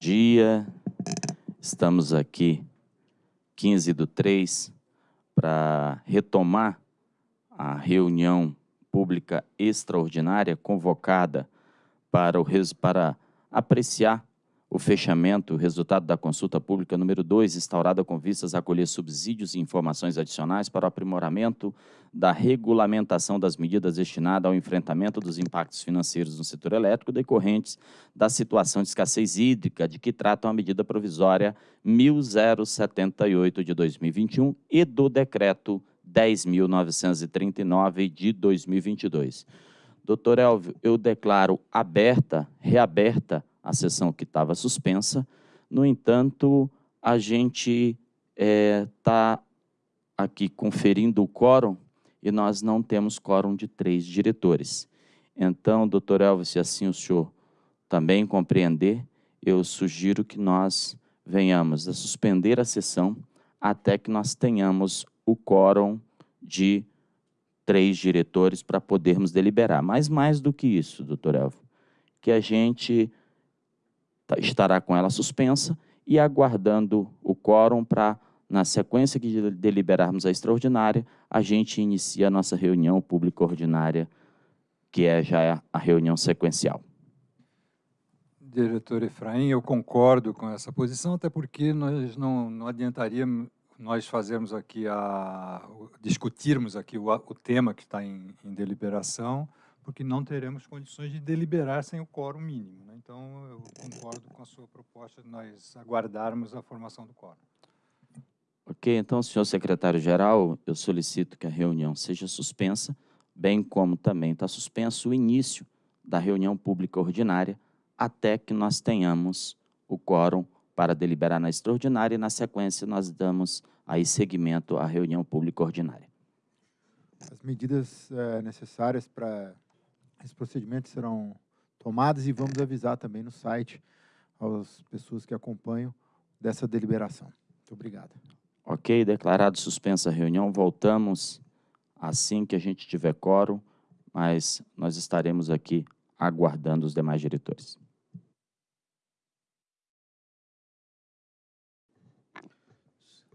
dia. Estamos aqui, 15 do 3, para retomar a reunião pública extraordinária convocada para, o, para apreciar o fechamento, o resultado da consulta pública número 2, instaurada com vistas a acolher subsídios e informações adicionais para o aprimoramento da regulamentação das medidas destinadas ao enfrentamento dos impactos financeiros no setor elétrico decorrentes da situação de escassez hídrica de que trata a medida provisória 1078 de 2021 e do decreto 10.939 de 2022. Doutor Elvio, eu declaro aberta, reaberta a sessão que estava suspensa. No entanto, a gente está é, aqui conferindo o quórum e nós não temos quórum de três diretores. Então, doutor Elvis, se assim o senhor também compreender, eu sugiro que nós venhamos a suspender a sessão até que nós tenhamos o quórum de três diretores para podermos deliberar. Mas mais do que isso, doutor Elvio, que a gente Tá, estará com ela suspensa e aguardando o quórum para, na sequência que deliberarmos a extraordinária, a gente inicia a nossa reunião pública ordinária, que é já a reunião sequencial. Diretor Efraim, eu concordo com essa posição, até porque nós não, não adiantaria nós fazermos aqui a discutirmos aqui o, o tema que está em, em deliberação, porque não teremos condições de deliberar sem o quórum mínimo. Né? Então, eu concordo com a sua proposta de nós aguardarmos a formação do quórum. Ok, então, senhor secretário-geral, eu solicito que a reunião seja suspensa, bem como também está suspenso o início da reunião pública ordinária, até que nós tenhamos o quórum para deliberar na extraordinária e, na sequência, nós damos aí seguimento à reunião pública ordinária. As medidas é, necessárias para esses procedimentos serão tomados e vamos avisar também no site às pessoas que acompanham dessa deliberação. Muito obrigado. Ok, declarado suspensa a reunião, voltamos assim que a gente tiver quórum, mas nós estaremos aqui aguardando os demais diretores.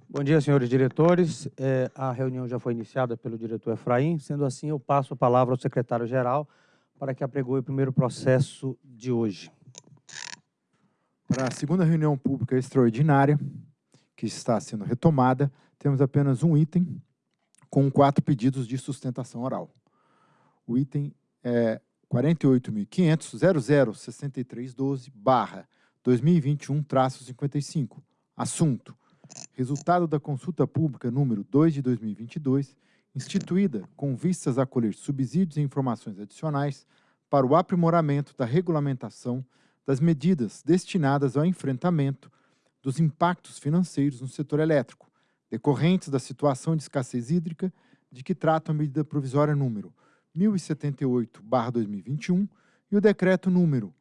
Bom dia, senhores diretores. É, a reunião já foi iniciada pelo diretor Efraim. Sendo assim, eu passo a palavra ao secretário-geral para que apregoe o primeiro processo de hoje. Para a segunda reunião pública extraordinária, que está sendo retomada, temos apenas um item com quatro pedidos de sustentação oral. O item é 48.500.006312 barra 2021-55. Assunto: Resultado da consulta pública número 2 de 2022 instituída com vistas a colher subsídios e informações adicionais para o aprimoramento da regulamentação das medidas destinadas ao enfrentamento dos impactos financeiros no setor elétrico, decorrentes da situação de escassez hídrica de que trata a medida provisória número 1078-2021 e o decreto número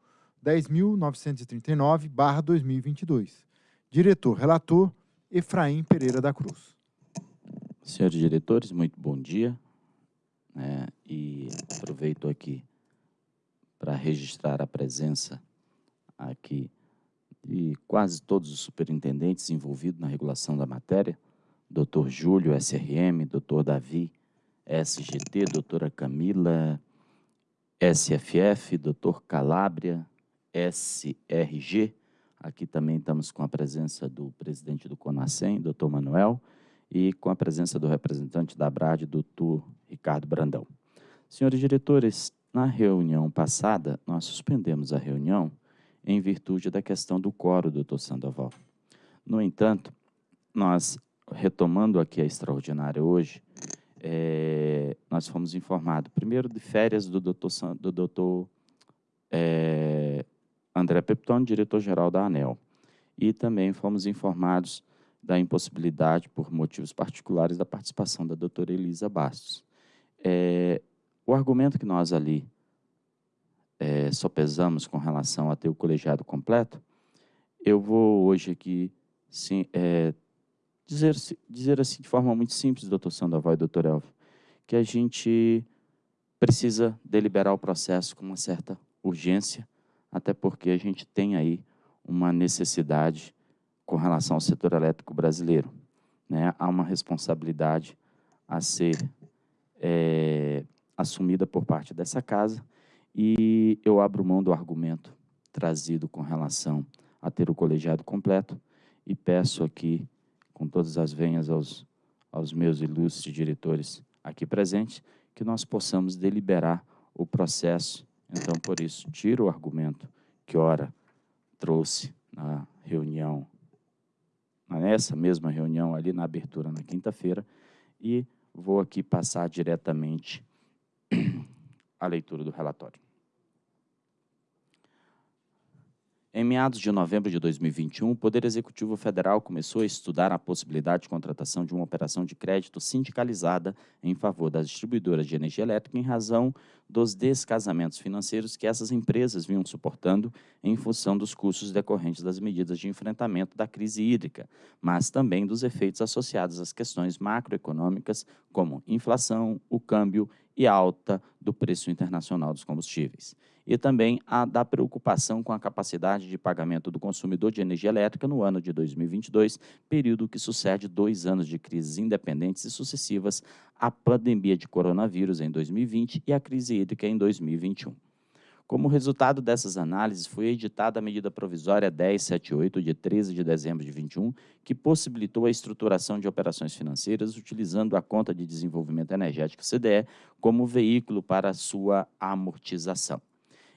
10.939-2022. Diretor relator, Efraim Pereira da Cruz. Senhores diretores, muito bom dia. É, e aproveito aqui para registrar a presença aqui de quase todos os superintendentes envolvidos na regulação da matéria, doutor Júlio, SRM, doutor Davi, SGT, doutora Camila, SFF, doutor Calabria, SRG. Aqui também estamos com a presença do presidente do CONASEM, doutor Manuel, e com a presença do representante da ABRAD, doutor Ricardo Brandão. Senhores diretores, na reunião passada, nós suspendemos a reunião em virtude da questão do coro, doutor Sandoval. No entanto, nós, retomando aqui a extraordinária hoje, é, nós fomos informados, primeiro, de férias do doutor, do doutor é, André Peptone, diretor-geral da ANEL. E também fomos informados da impossibilidade, por motivos particulares, da participação da doutora Elisa Bastos. É, o argumento que nós ali é, sopesamos com relação a ter o colegiado completo, eu vou hoje aqui sim, é, dizer, dizer assim de forma muito simples, doutor Sandoval e doutor Elvio, que a gente precisa deliberar o processo com uma certa urgência, até porque a gente tem aí uma necessidade com relação ao setor elétrico brasileiro. Né? Há uma responsabilidade a ser é, assumida por parte dessa casa e eu abro mão do argumento trazido com relação a ter o colegiado completo e peço aqui, com todas as venhas aos, aos meus ilustres diretores aqui presentes, que nós possamos deliberar o processo. Então, por isso, tiro o argumento que, ora, trouxe na reunião, nessa mesma reunião ali na abertura na quinta-feira, e vou aqui passar diretamente a leitura do relatório. Em meados de novembro de 2021, o Poder Executivo Federal começou a estudar a possibilidade de contratação de uma operação de crédito sindicalizada em favor das distribuidoras de energia elétrica em razão dos descasamentos financeiros que essas empresas vinham suportando em função dos custos decorrentes das medidas de enfrentamento da crise hídrica, mas também dos efeitos associados às questões macroeconômicas, como inflação, o câmbio e alta do preço internacional dos combustíveis. E também a da preocupação com a capacidade de pagamento do consumidor de energia elétrica no ano de 2022, período que sucede dois anos de crises independentes e sucessivas à pandemia de coronavírus em 2020 e à crise hídrica em 2021. Como resultado dessas análises, foi editada a medida provisória 1078, de 13 de dezembro de 21, que possibilitou a estruturação de operações financeiras utilizando a Conta de Desenvolvimento Energético CDE como veículo para sua amortização.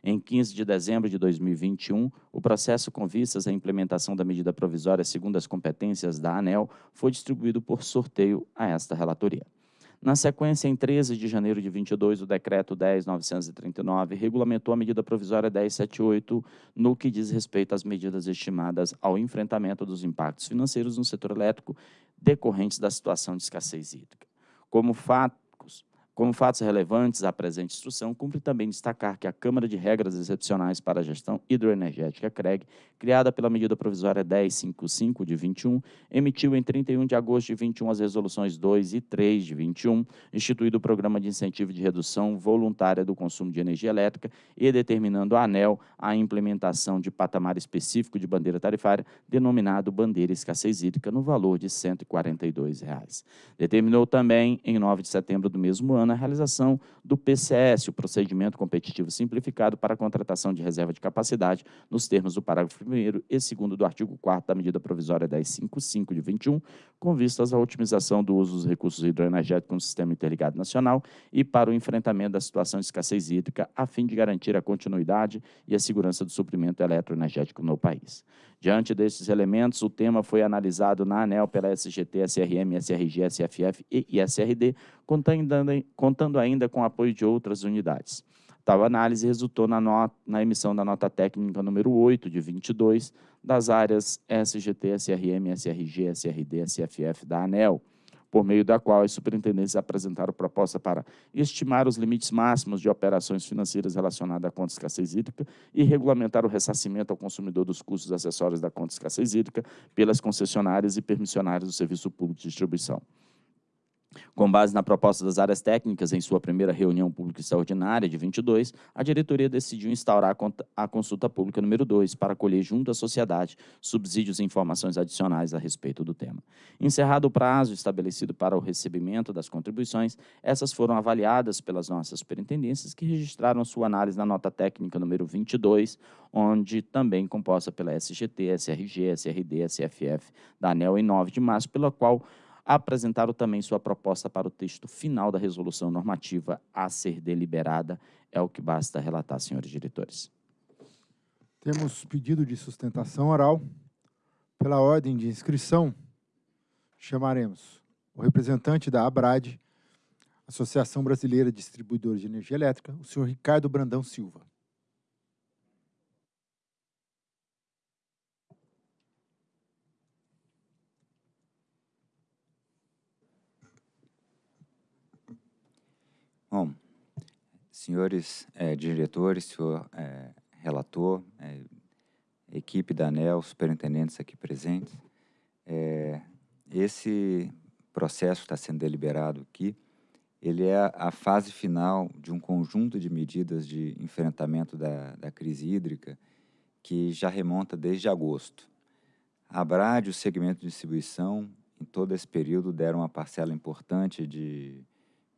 Em 15 de dezembro de 2021, o processo com vistas à implementação da medida provisória segundo as competências da ANEL foi distribuído por sorteio a esta relatoria. Na sequência, em 13 de janeiro de 22, o Decreto 10.939 regulamentou a medida provisória 1078 no que diz respeito às medidas estimadas ao enfrentamento dos impactos financeiros no setor elétrico decorrentes da situação de escassez hídrica. Como fato, como fatos relevantes à presente instrução, cumpre também destacar que a Câmara de Regras Excepcionais para a Gestão Hidroenergética, CREG, criada pela medida provisória 1055 de 21, emitiu em 31 de agosto de 21 as resoluções 2 e 3 de 21, instituído o Programa de Incentivo de Redução Voluntária do Consumo de Energia Elétrica e determinando a ANEL a implementação de patamar específico de bandeira tarifária, denominado Bandeira Escassez Hídrica, no valor de 142 reais. Determinou também, em 9 de setembro do mesmo ano, na realização do PCS, o Procedimento Competitivo Simplificado para a Contratação de Reserva de Capacidade, nos termos do parágrafo 1 e 2 do artigo 4 da medida provisória 1055 de 21, com vistas à otimização do uso dos recursos hidroenergéticos no Sistema Interligado Nacional e para o enfrentamento da situação de escassez hídrica, a fim de garantir a continuidade e a segurança do suprimento eletroenergético no país. Diante destes elementos, o tema foi analisado na ANEL pela SGT, SRM, SRG, SFF e SRD, contando ainda com o apoio de outras unidades. Tal análise resultou na, na, emissão da nota técnica número 8 de 22 das áreas SGT, SRM, SRG, SRD, SFF da ANEL, por meio da qual as superintendências apresentaram proposta para estimar os limites máximos de operações financeiras relacionadas à conta de escassez hídrica e regulamentar o ressarcimento ao consumidor dos custos acessórios da conta de escassez hídrica pelas concessionárias e permissionárias do Serviço Público de Distribuição. Com base na proposta das áreas técnicas, em sua primeira reunião pública extraordinária de 22, a diretoria decidiu instaurar a consulta pública número 2 para colher junto à sociedade subsídios e informações adicionais a respeito do tema. Encerrado o prazo estabelecido para o recebimento das contribuições, essas foram avaliadas pelas nossas superintendências, que registraram sua análise na nota técnica número 22, onde também composta pela SGT, SRG, SRD, SFF, da ANEL em 9 de março, pela qual apresentaram também sua proposta para o texto final da resolução normativa a ser deliberada. É o que basta relatar, senhores diretores. Temos pedido de sustentação oral. Pela ordem de inscrição, chamaremos o representante da ABRAD, Associação Brasileira de Distribuidores de Energia Elétrica, o senhor Ricardo Brandão Silva. Bom, senhores é, diretores, senhor é, relator, é, equipe da ANEL, superintendentes aqui presentes, esse processo está sendo deliberado aqui, ele é a fase final de um conjunto de medidas de enfrentamento da, da crise hídrica que já remonta desde agosto. A Brad e o segmento de distribuição, em todo esse período, deram uma parcela importante de,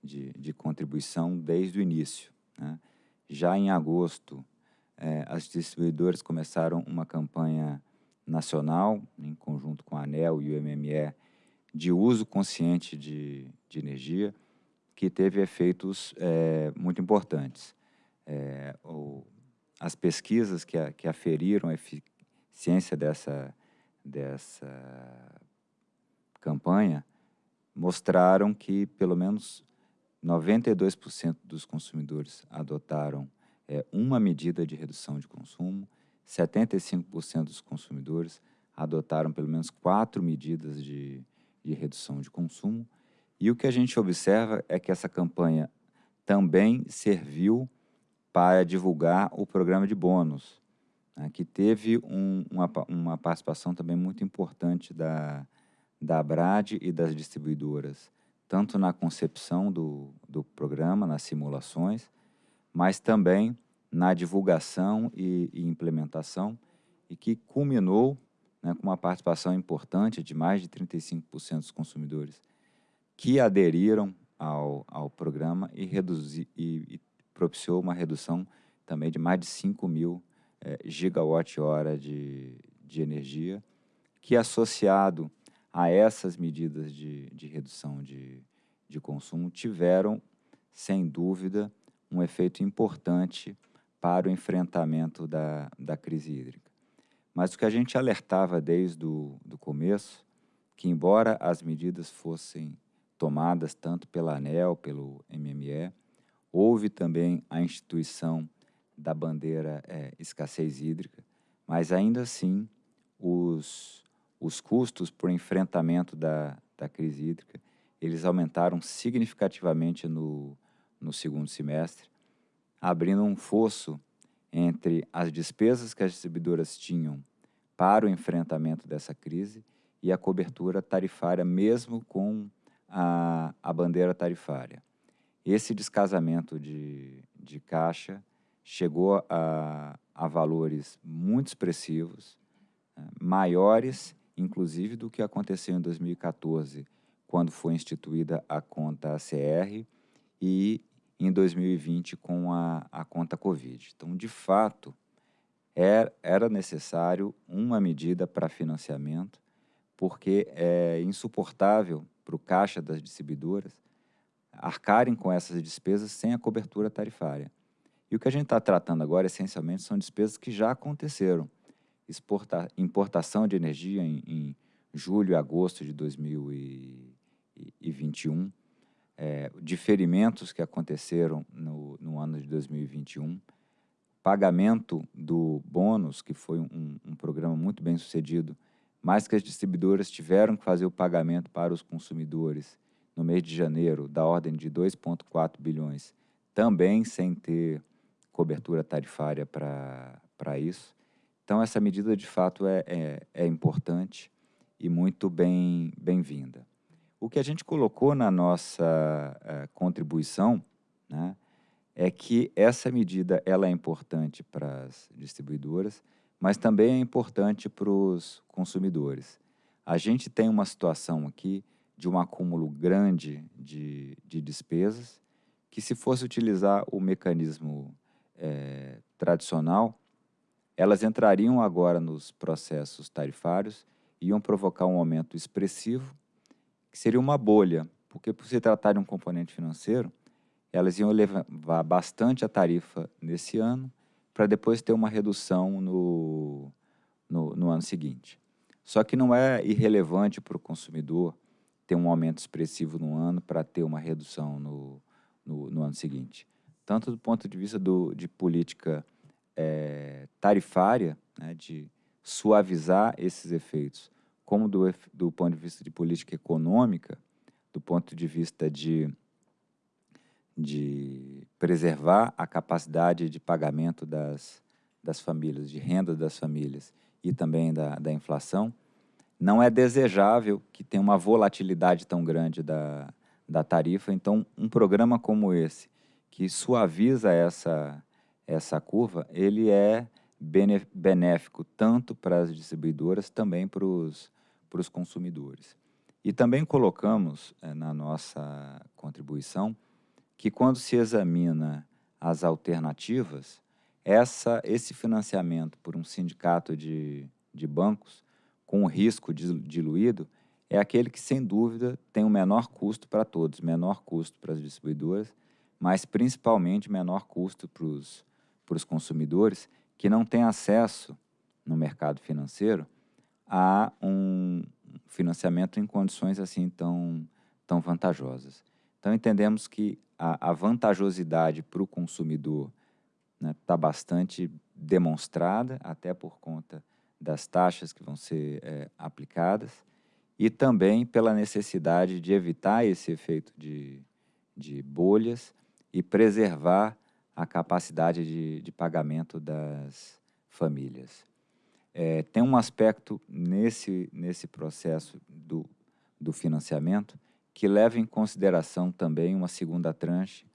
de, de contribuição desde o início. Né? Já em agosto, eh, as distribuidoras começaram uma campanha nacional, em conjunto com a ANEL e o MME, de uso consciente de, de energia, que teve efeitos é, muito importantes. É, o, as pesquisas que, a, que aferiram a eficiência dessa, dessa campanha mostraram que pelo menos 92% dos consumidores adotaram é, uma medida de redução de consumo, 75% dos consumidores adotaram pelo menos quatro medidas de, de redução de consumo. E o que a gente observa é que essa campanha também serviu para divulgar o programa de bônus, né, que teve um, uma, uma participação também muito importante da, da Brad e das distribuidoras, tanto na concepção do, do programa, nas simulações, mas também na divulgação e, e implementação, e que culminou né, com uma participação importante de mais de 35% dos consumidores que aderiram ao, ao programa e, reduzi, e, e propiciou uma redução também de mais de 5 mil é, gigawatt-hora de, de energia, que associado a essas medidas de, de redução de, de consumo tiveram, sem dúvida, um efeito importante para o enfrentamento da, da crise hídrica. Mas o que a gente alertava desde o do começo, que embora as medidas fossem tomadas tanto pela ANEL, pelo MME, houve também a instituição da bandeira é, escassez hídrica, mas ainda assim os, os custos por enfrentamento da, da crise hídrica, eles aumentaram significativamente no, no segundo semestre, abrindo um fosso entre as despesas que as distribuidoras tinham para o enfrentamento dessa crise e a cobertura tarifária, mesmo com a, a bandeira tarifária. Esse descasamento de, de caixa chegou a, a valores muito expressivos, maiores, inclusive, do que aconteceu em 2014, quando foi instituída a conta ACR, e em 2020 com a, a conta Covid. Então, de fato, é, era necessário uma medida para financiamento, porque é insuportável para o caixa das distribuidoras arcarem com essas despesas sem a cobertura tarifária. E o que a gente está tratando agora, essencialmente, são despesas que já aconteceram. Exporta, importação de energia em, em julho e agosto de 2021, é, diferimentos que aconteceram no, no, ano de 2021, pagamento do bônus, que foi um, um programa muito bem sucedido, mas que as distribuidoras tiveram que fazer o pagamento para os consumidores no mês de janeiro, da ordem de 2,4 bilhões, também sem ter cobertura tarifária para isso. Então, essa medida, de fato, é, é, é importante e muito bem-vinda. Bem o que a gente colocou na nossa uh, contribuição né, é que essa medida ela é importante para as distribuidoras, mas também é importante para os consumidores. A gente tem uma situação aqui de um acúmulo grande de, de despesas, que se fosse utilizar o mecanismo é, tradicional, elas entrariam agora nos processos tarifários, iam provocar um aumento expressivo que seria uma bolha, porque por se tratar de um componente financeiro, elas iam levar bastante a tarifa nesse ano, para depois ter uma redução no, no, no, ano seguinte. Só que não é irrelevante para o consumidor ter um aumento expressivo no ano para ter uma redução no, no, no, ano seguinte. Tanto do ponto de vista do, de política é, tarifária, né, de suavizar esses efeitos, como do, do ponto de vista de política econômica, do ponto de vista de, de preservar a capacidade de pagamento das, das famílias, de renda das famílias e também da, da inflação, não é desejável que tenha uma volatilidade tão grande da, da tarifa. Então, um programa como esse, que suaviza essa, essa curva, ele é benéfico tanto para as distribuidoras, também para os, consumidores. E também colocamos é, na nossa contribuição que quando se examina as alternativas, essa, esse financiamento por um sindicato de, de bancos com risco diluído é aquele que, sem dúvida, tem o menor custo para todos, menor custo para as distribuidoras, mas principalmente menor custo para os, para os consumidores que não têm acesso no mercado financeiro a um financiamento em condições assim tão, tão vantajosas. Então, entendemos que a, a vantajosidade para o consumidor está né, tá bastante demonstrada, até por conta das taxas que vão ser é, aplicadas, e também pela necessidade de evitar esse efeito de, de bolhas e preservar a capacidade de, de pagamento das famílias. É, tem um aspecto nesse, nesse processo do, do financiamento que leva em consideração também uma segunda tranche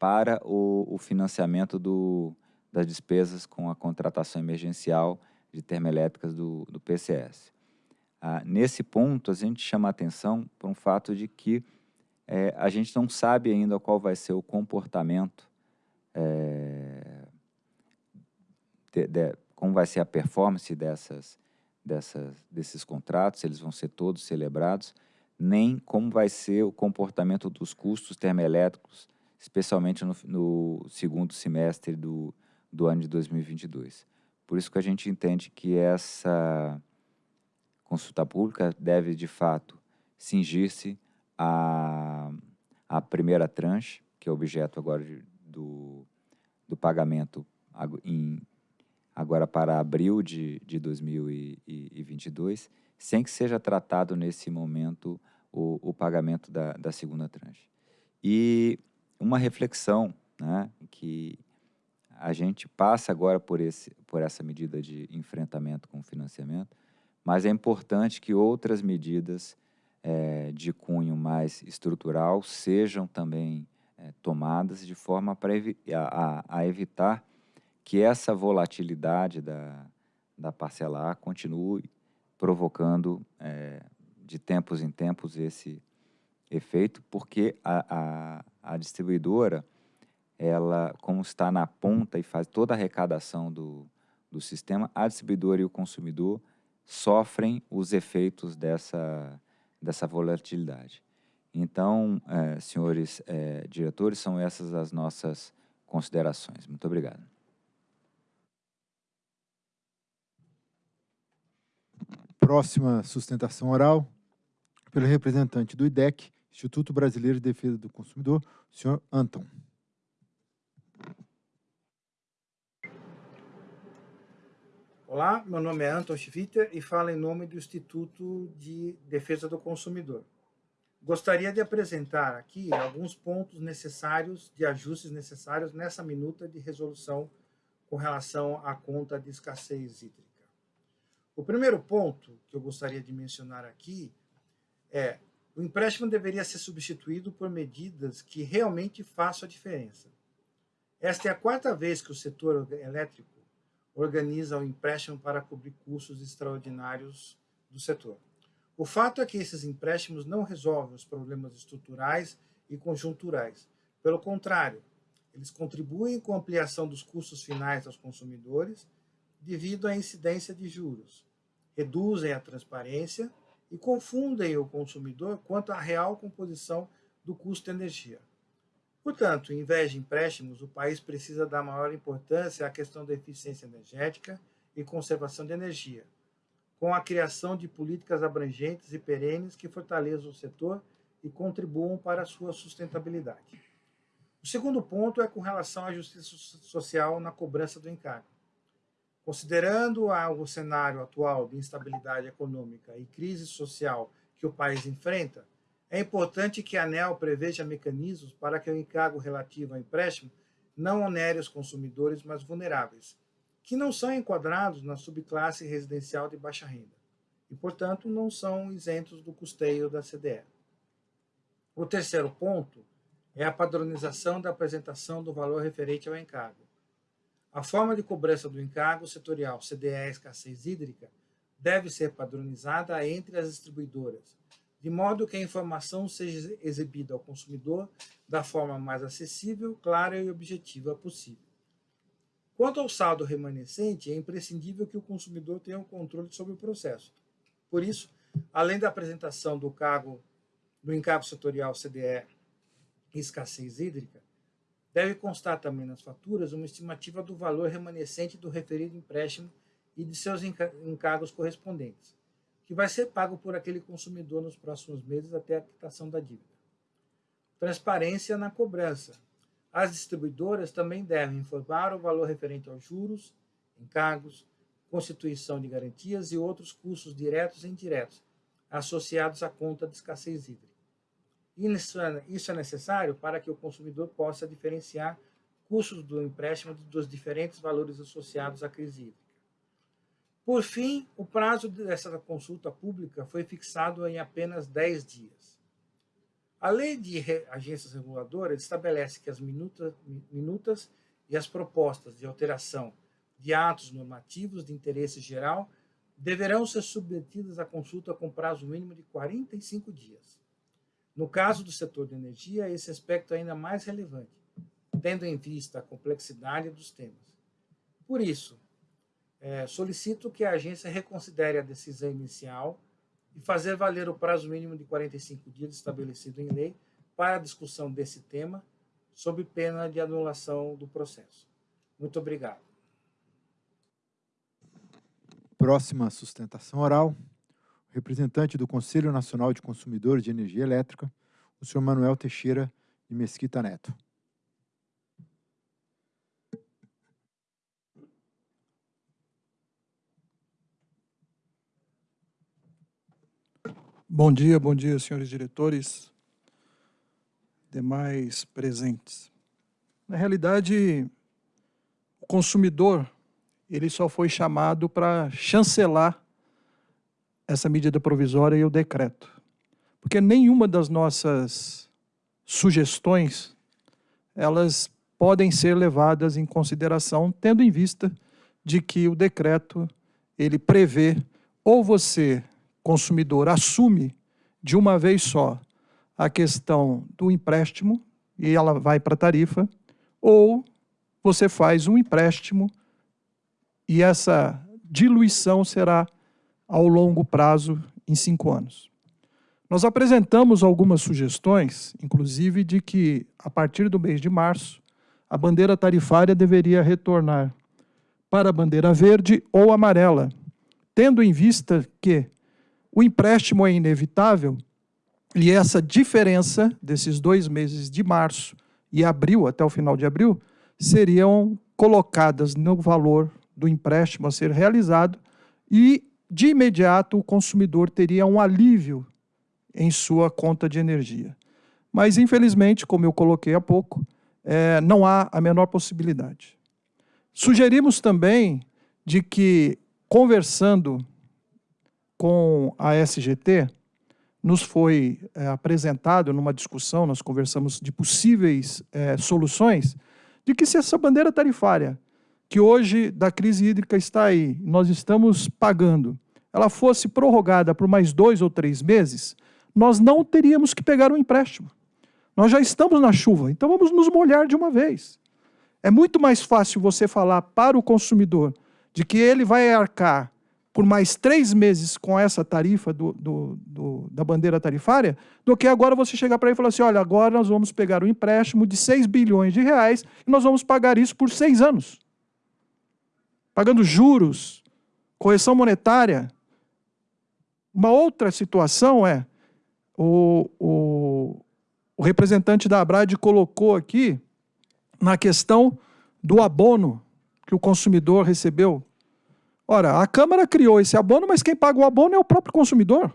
para o, o financiamento do, das despesas com a contratação emergencial de termoelétricas do, do PCS. Ah, nesse ponto, a gente chama atenção para um fato de que é, a gente não sabe ainda qual vai ser o comportamento, é, de, de, como vai ser a performance dessas, dessas, desses contratos, eles vão ser todos celebrados, nem como vai ser o comportamento dos custos termoelétricos, especialmente no, no segundo semestre do, do ano de 2022. Por isso que a gente entende que essa consulta pública deve, de fato, cingir-se à primeira tranche, que é objeto agora de, do, do pagamento em, agora para abril de, de 2022, sem que seja tratado nesse momento o, o pagamento da, da segunda tranche. E uma reflexão né, que a gente passa agora por, esse, por essa medida de enfrentamento com o financiamento, mas é importante que outras medidas é, de cunho mais estrutural sejam também é, tomadas de forma para a, a, evitar que essa volatilidade da, da parcela A continue provocando é, de tempos em tempos esse efeito, porque a, a, a distribuidora ela, como está na ponta e faz toda a arrecadação do, do sistema, a distribuidora e o consumidor sofrem os efeitos dessa, dessa volatilidade. Então, é, senhores é, diretores, são essas as nossas considerações. Muito obrigado. Próxima sustentação oral, pelo representante do IDEC, Instituto Brasileiro de Defesa do Consumidor, o senhor Anton. Olá, meu nome é Anton Schwitter e falo em nome do Instituto de Defesa do Consumidor. Gostaria de apresentar aqui alguns pontos necessários, de ajustes necessários nessa minuta de resolução com relação à conta de escassez hídrica. O primeiro ponto que eu gostaria de mencionar aqui é o empréstimo deveria ser substituído por medidas que realmente façam a diferença. Esta é a quarta vez que o setor elétrico organiza o empréstimo para cobrir custos extraordinários do setor. O fato é que esses empréstimos não resolvem os problemas estruturais e conjunturais. Pelo contrário, eles contribuem com a ampliação dos custos finais aos consumidores devido à incidência de juros, reduzem a transparência e confundem o consumidor quanto à real composição do custo de energia. Portanto, em vez de empréstimos, o país precisa dar maior importância à questão da eficiência energética e conservação de energia, com a criação de políticas abrangentes e perenes que fortaleçam o setor e contribuam para a sua sustentabilidade. O segundo ponto é com relação à justiça social na cobrança do encargo. Considerando o cenário atual de instabilidade econômica e crise social que o país enfrenta, é importante que a ANEL preveja mecanismos para que o encargo relativo ao empréstimo não onere os consumidores mais vulneráveis, que não são enquadrados na subclasse residencial de baixa renda e, portanto, não são isentos do custeio da CDE. O terceiro ponto é a padronização da apresentação do valor referente ao encargo. A forma de cobrança do encargo setorial CDE escassez hídrica deve ser padronizada entre as distribuidoras, de modo que a informação seja exibida ao consumidor da forma mais acessível, clara e objetiva possível. Quanto ao saldo remanescente, é imprescindível que o consumidor tenha um controle sobre o processo. Por isso, além da apresentação do cargo do encargo setorial CDE escassez hídrica, deve constar também nas faturas uma estimativa do valor remanescente do referido empréstimo e de seus encargos correspondentes, que vai ser pago por aquele consumidor nos próximos meses até a quitação da dívida. Transparência na cobrança. As distribuidoras também devem informar o valor referente aos juros, encargos, constituição de garantias e outros custos diretos e indiretos associados à conta de escassez hídrica. É, isso é necessário para que o consumidor possa diferenciar custos do empréstimo dos diferentes valores associados à crise hídrica. Por fim, o prazo dessa consulta pública foi fixado em apenas 10 dias. A lei de agências reguladoras estabelece que as minutas, minutas e as propostas de alteração de atos normativos de interesse geral deverão ser submetidas à consulta com prazo mínimo de 45 dias. No caso do setor de energia, esse aspecto é ainda mais relevante, tendo em vista a complexidade dos temas. Por isso, é, solicito que a agência reconsidere a decisão inicial e fazer valer o prazo mínimo de 45 dias estabelecido em lei para a discussão desse tema, sob pena de anulação do processo. Muito obrigado. Próxima sustentação oral representante do Conselho Nacional de Consumidores de Energia Elétrica, o senhor Manuel Teixeira de Mesquita Neto. Bom dia, bom dia, senhores diretores, demais presentes. Na realidade, o consumidor ele só foi chamado para chancelar essa medida provisória e o decreto. Porque nenhuma das nossas sugestões, elas podem ser levadas em consideração, tendo em vista de que o decreto, ele prevê, ou você, consumidor, assume de uma vez só a questão do empréstimo, e ela vai para a tarifa, ou você faz um empréstimo e essa diluição será ao longo prazo em cinco anos. Nós apresentamos algumas sugestões, inclusive de que, a partir do mês de março, a bandeira tarifária deveria retornar para a bandeira verde ou amarela, tendo em vista que o empréstimo é inevitável e essa diferença desses dois meses de março e abril, até o final de abril, seriam colocadas no valor do empréstimo a ser realizado e de imediato o consumidor teria um alívio em sua conta de energia. Mas, infelizmente, como eu coloquei há pouco, é, não há a menor possibilidade. Sugerimos também de que, conversando com a SGT, nos foi é, apresentado numa discussão, nós conversamos de possíveis é, soluções, de que se essa bandeira tarifária que hoje da crise hídrica está aí, nós estamos pagando, ela fosse prorrogada por mais dois ou três meses, nós não teríamos que pegar um empréstimo. Nós já estamos na chuva, então vamos nos molhar de uma vez. É muito mais fácil você falar para o consumidor de que ele vai arcar por mais três meses com essa tarifa do, do, do, da bandeira tarifária, do que agora você chegar para ele e falar assim, olha, agora nós vamos pegar um empréstimo de 6 bilhões de reais e nós vamos pagar isso por seis anos pagando juros, correção monetária. Uma outra situação é, o, o, o representante da Abrad colocou aqui na questão do abono que o consumidor recebeu. Ora, a Câmara criou esse abono, mas quem paga o abono é o próprio consumidor.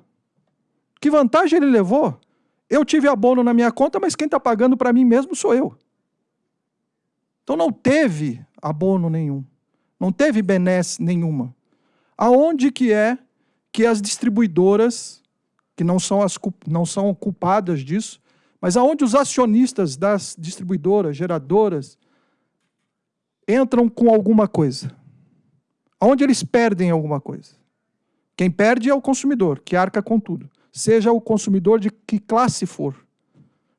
Que vantagem ele levou? Eu tive abono na minha conta, mas quem está pagando para mim mesmo sou eu. Então não teve abono nenhum. Não teve benesse nenhuma. Aonde que é que as distribuidoras, que não são, as, não são culpadas disso, mas aonde os acionistas das distribuidoras, geradoras, entram com alguma coisa. Onde eles perdem alguma coisa. Quem perde é o consumidor, que arca com tudo. Seja o consumidor de que classe for.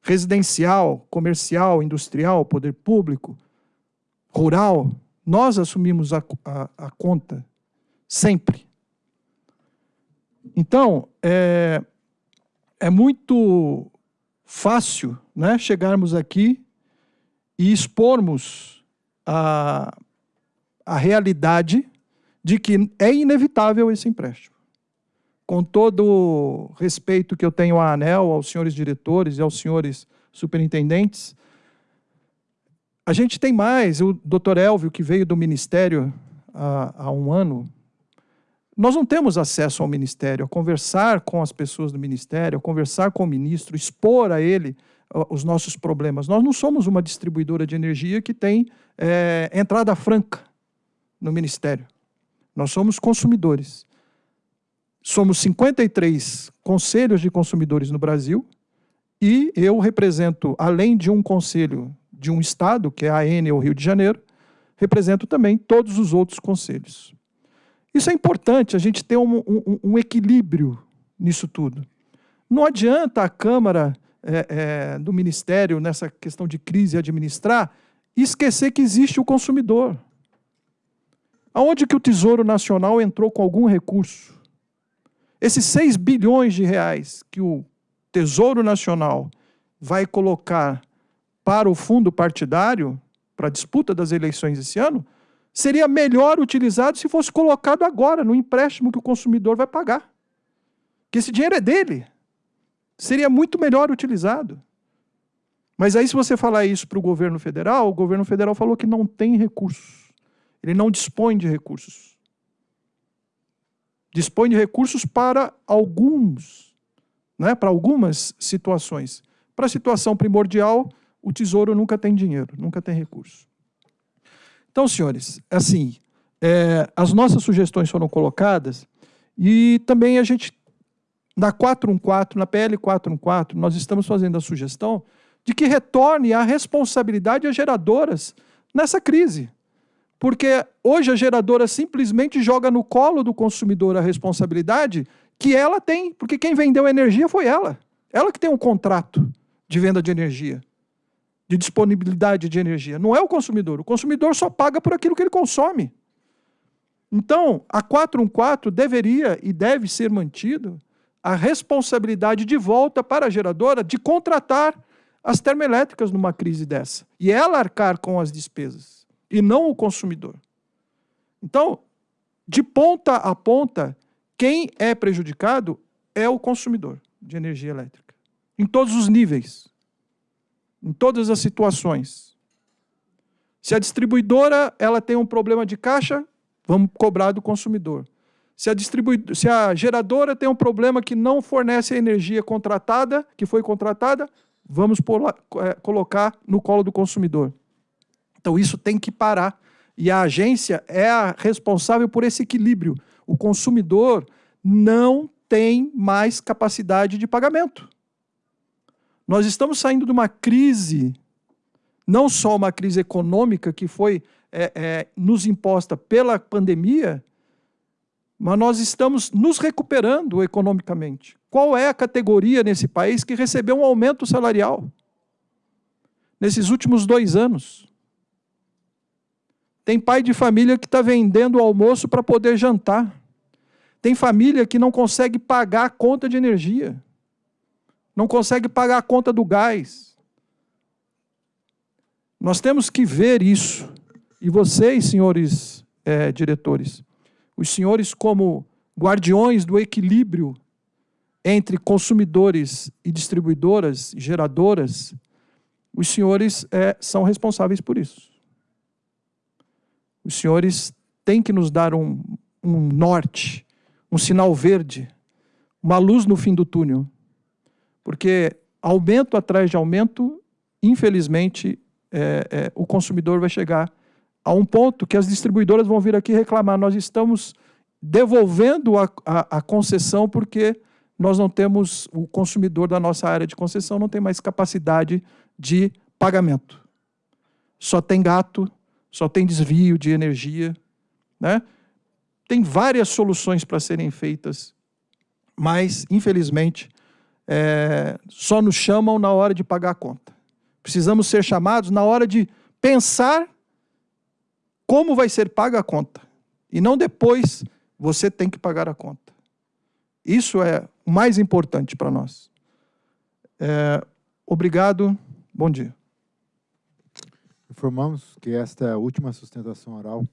Residencial, comercial, industrial, poder público, rural. Nós assumimos a, a, a conta, sempre. Então, é, é muito fácil né, chegarmos aqui e expormos a, a realidade de que é inevitável esse empréstimo. Com todo o respeito que eu tenho à ANEL, aos senhores diretores e aos senhores superintendentes, a gente tem mais, o doutor Elvio, que veio do Ministério há, há um ano, nós não temos acesso ao Ministério, a conversar com as pessoas do Ministério, a conversar com o ministro, expor a ele os nossos problemas. Nós não somos uma distribuidora de energia que tem é, entrada franca no Ministério. Nós somos consumidores. Somos 53 conselhos de consumidores no Brasil e eu represento, além de um conselho de um estado, que é a ou Rio de Janeiro, represento também todos os outros conselhos. Isso é importante, a gente ter um, um, um equilíbrio nisso tudo. Não adianta a Câmara é, é, do Ministério, nessa questão de crise, administrar, esquecer que existe o consumidor. Aonde que o Tesouro Nacional entrou com algum recurso? Esses 6 bilhões de reais que o Tesouro Nacional vai colocar para o fundo partidário, para a disputa das eleições esse ano, seria melhor utilizado se fosse colocado agora, no empréstimo que o consumidor vai pagar. Que esse dinheiro é dele. Seria muito melhor utilizado. Mas aí, se você falar isso para o governo federal, o governo federal falou que não tem recursos. Ele não dispõe de recursos. Dispõe de recursos para alguns, né, para algumas situações. Para a situação primordial, o Tesouro nunca tem dinheiro, nunca tem recurso. Então, senhores, assim, é, as nossas sugestões foram colocadas e também a gente na 414, na PL 414, nós estamos fazendo a sugestão de que retorne a responsabilidade às geradoras nessa crise. Porque hoje a geradora simplesmente joga no colo do consumidor a responsabilidade que ela tem, porque quem vendeu a energia foi ela. Ela que tem um contrato de venda de energia, de disponibilidade de energia. Não é o consumidor. O consumidor só paga por aquilo que ele consome. Então, a 414 deveria e deve ser mantido a responsabilidade de volta para a geradora de contratar as termoelétricas numa crise dessa. E ela arcar com as despesas, e não o consumidor. Então, de ponta a ponta, quem é prejudicado é o consumidor de energia elétrica. Em todos os níveis. Em todas as situações. Se a distribuidora ela tem um problema de caixa, vamos cobrar do consumidor. Se a, se a geradora tem um problema que não fornece a energia contratada, que foi contratada, vamos é, colocar no colo do consumidor. Então isso tem que parar. E a agência é a responsável por esse equilíbrio. O consumidor não tem mais capacidade de pagamento. Nós estamos saindo de uma crise, não só uma crise econômica que foi é, é, nos imposta pela pandemia, mas nós estamos nos recuperando economicamente. Qual é a categoria nesse país que recebeu um aumento salarial nesses últimos dois anos? Tem pai de família que está vendendo o almoço para poder jantar. Tem família que não consegue pagar a conta de energia. Não consegue pagar a conta do gás. Nós temos que ver isso. E vocês, senhores é, diretores, os senhores, como guardiões do equilíbrio entre consumidores e distribuidoras, geradoras, os senhores é, são responsáveis por isso. Os senhores têm que nos dar um, um norte, um sinal verde, uma luz no fim do túnel. Porque aumento atrás de aumento, infelizmente, é, é, o consumidor vai chegar a um ponto que as distribuidoras vão vir aqui reclamar. Nós estamos devolvendo a, a, a, concessão porque nós não temos, o consumidor da nossa área de concessão não tem mais capacidade de pagamento. Só tem gato, só tem desvio de energia. Né? Tem várias soluções para serem feitas, mas, infelizmente, é, só nos chamam na hora de pagar a conta. Precisamos ser chamados na hora de pensar como vai ser paga a conta. E não depois você tem que pagar a conta. Isso é o mais importante para nós. É, obrigado, bom dia. Informamos que esta é a última sustentação oral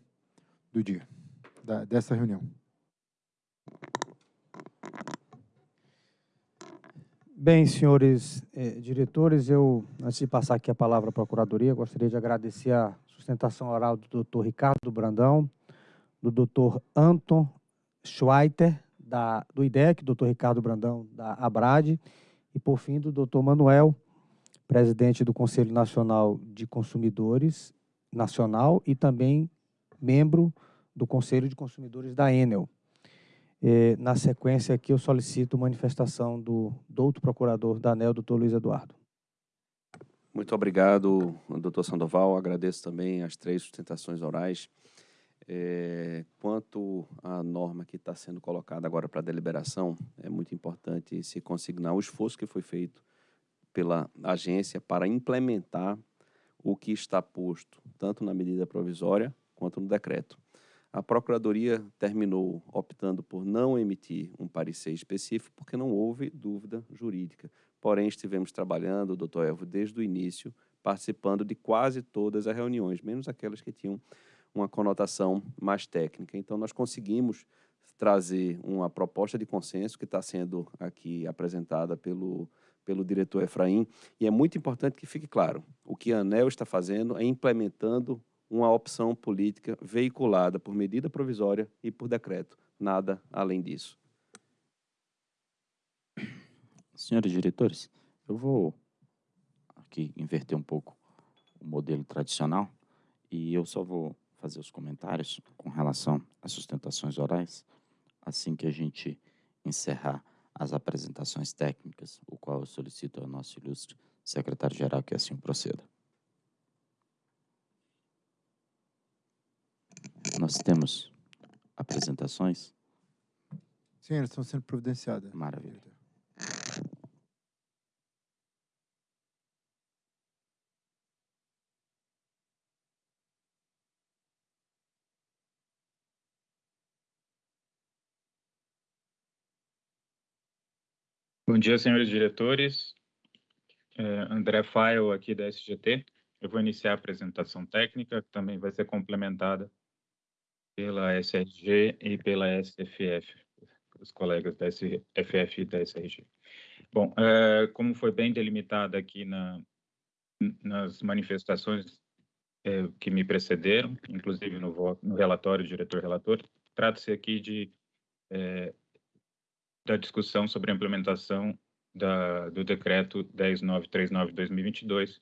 do dia, da, dessa reunião. Bem, senhores eh, diretores, eu, antes de passar aqui a palavra à Procuradoria, gostaria de agradecer a sustentação oral do doutor Ricardo Brandão, do doutor Anton Schweiter, da, do IDEC, doutor Ricardo Brandão, da ABRAD, e, por fim, do doutor Manuel, presidente do Conselho Nacional de Consumidores Nacional e também membro do Conselho de Consumidores da Enel. É, na sequência aqui, eu solicito manifestação do, outro procurador da ANEL, doutor Luiz Eduardo. Muito obrigado, doutor Sandoval. Agradeço também as três sustentações orais. É, quanto à norma que está sendo colocada agora para deliberação, é muito importante se consignar o esforço que foi feito pela agência para implementar o que está posto, tanto na medida provisória quanto no decreto. A Procuradoria terminou optando por não emitir um parecer específico, porque não houve dúvida jurídica. Porém, estivemos trabalhando, doutor Elvo, desde o início, participando de quase todas as reuniões, menos aquelas que tinham uma conotação mais técnica. Então, nós conseguimos trazer uma proposta de consenso que está sendo aqui apresentada pelo, pelo diretor Efraim, e é muito importante que fique claro, o que a ANEL está fazendo é implementando uma opção política veiculada por medida provisória e por decreto, nada além disso. Senhores diretores, eu vou aqui inverter um pouco o modelo tradicional e eu só vou fazer os comentários com relação às sustentações orais, assim que a gente encerrar as apresentações técnicas, o qual eu solicito ao nosso ilustre secretário-geral que assim proceda. Nós temos apresentações? Sim, elas estão sendo providenciadas. Maravilha. Bom dia, senhores diretores. É, André Fael, aqui da SGT. Eu vou iniciar a apresentação técnica, que também vai ser complementada pela SRG e pela SFF, os colegas da SFF e da SRG. Bom, é, como foi bem delimitado aqui na, nas manifestações é, que me precederam, inclusive no, no relatório, diretor-relator, trata-se aqui de é, da discussão sobre a implementação da, do decreto 10939-2022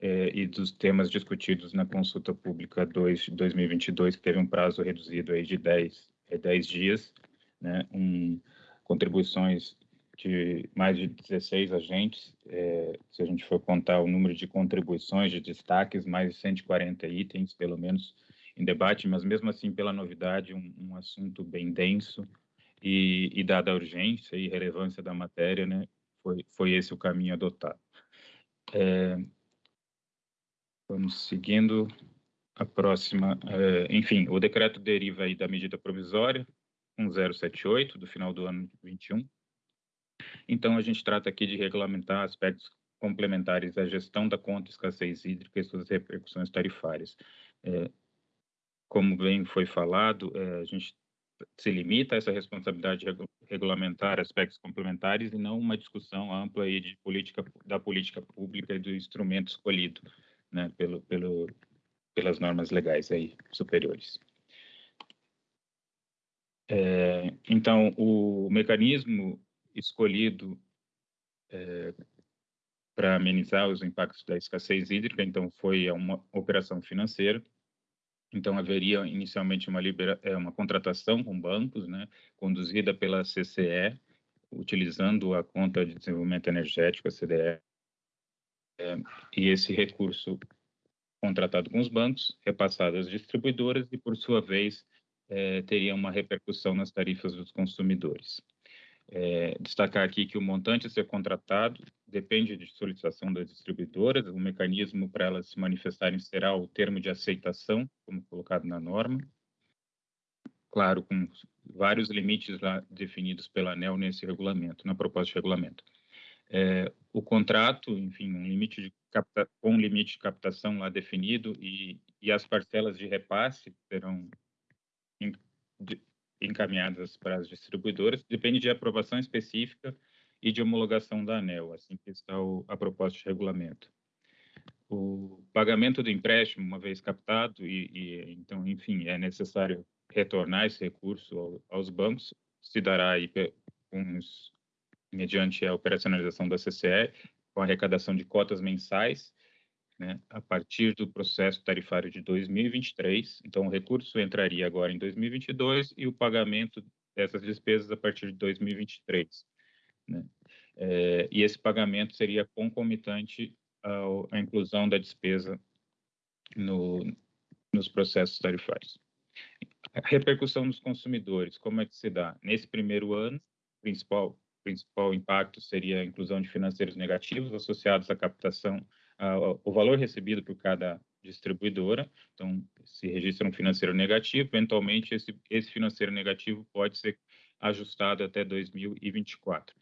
eh, e dos temas discutidos na consulta pública 2 de 2022, que teve um prazo reduzido aí de 10, eh, 10 dias, né, um, contribuições de mais de 16 agentes, eh, se a gente for contar o número de contribuições, de destaques, mais de 140 itens, pelo menos, em debate, mas mesmo assim, pela novidade, um, um assunto bem denso, e, e dada a urgência e relevância da matéria, né, foi, foi esse o caminho adotado. É, vamos seguindo a próxima. É, enfim, o decreto deriva aí da medida provisória 1078 do final do ano 21. Então, a gente trata aqui de regulamentar aspectos complementares à gestão da conta escassez hídrica e suas repercussões tarifárias. É, como bem foi falado, é, a gente se limita a essa responsabilidade regulamentar aspectos complementares e não uma discussão ampla aí de política da política pública e do instrumento escolhido, né, pelo, pelo pelas normas legais aí superiores. É, então, o mecanismo escolhido é, para amenizar os impactos da escassez hídrica, então, foi uma operação financeira, então, haveria inicialmente uma, libera é, uma contratação com bancos, né, conduzida pela CCE, utilizando a conta de desenvolvimento energético, a CDE, é, e esse recurso contratado com os bancos, repassado às distribuidoras e, por sua vez, é, teria uma repercussão nas tarifas dos consumidores. É, destacar aqui que o montante a ser contratado depende de solicitação das distribuidoras, o mecanismo para elas se manifestarem será o termo de aceitação, como colocado na norma, claro, com vários limites lá definidos pela ANEL nesse regulamento, na proposta de regulamento. É, o contrato, enfim, um limite de capta, com limite de captação lá definido e, e as parcelas de repasse serão encaminhadas para as distribuidoras, depende de aprovação específica e de homologação da ANEL, assim que está o, a proposta de regulamento. O pagamento do empréstimo, uma vez captado, e, e então, enfim, é necessário retornar esse recurso ao, aos bancos, se dará aí uns, mediante a operacionalização da CCE, com arrecadação de cotas mensais, né, a partir do processo tarifário de 2023. Então, o recurso entraria agora em 2022 e o pagamento dessas despesas a partir de 2023. Né? É, e esse pagamento seria concomitante ao, à inclusão da despesa no, nos processos tarifários. A repercussão dos consumidores, como é que se dá? Nesse primeiro ano, principal principal impacto seria a inclusão de financeiros negativos associados à captação, uh, o valor recebido por cada distribuidora. Então, se registra um financeiro negativo, eventualmente esse, esse financeiro negativo pode ser ajustado até 2024.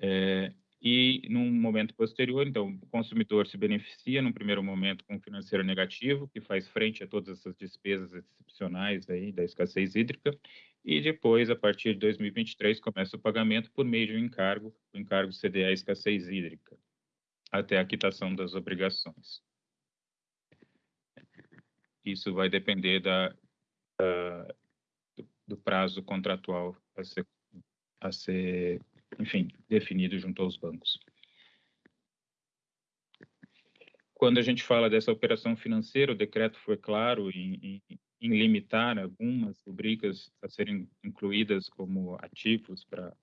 É, e num momento posterior, então, o consumidor se beneficia num primeiro momento com financeiro negativo, que faz frente a todas essas despesas excepcionais aí da escassez hídrica, e depois, a partir de 2023, começa o pagamento por meio de um encargo, o encargo CDA escassez hídrica, até a quitação das obrigações. Isso vai depender da, da do, do, prazo contratual a ser, a ser, enfim, definido junto aos bancos. Quando a gente fala dessa operação financeira, o decreto foi claro em, em em limitar algumas rubricas a serem incluídas como ativos para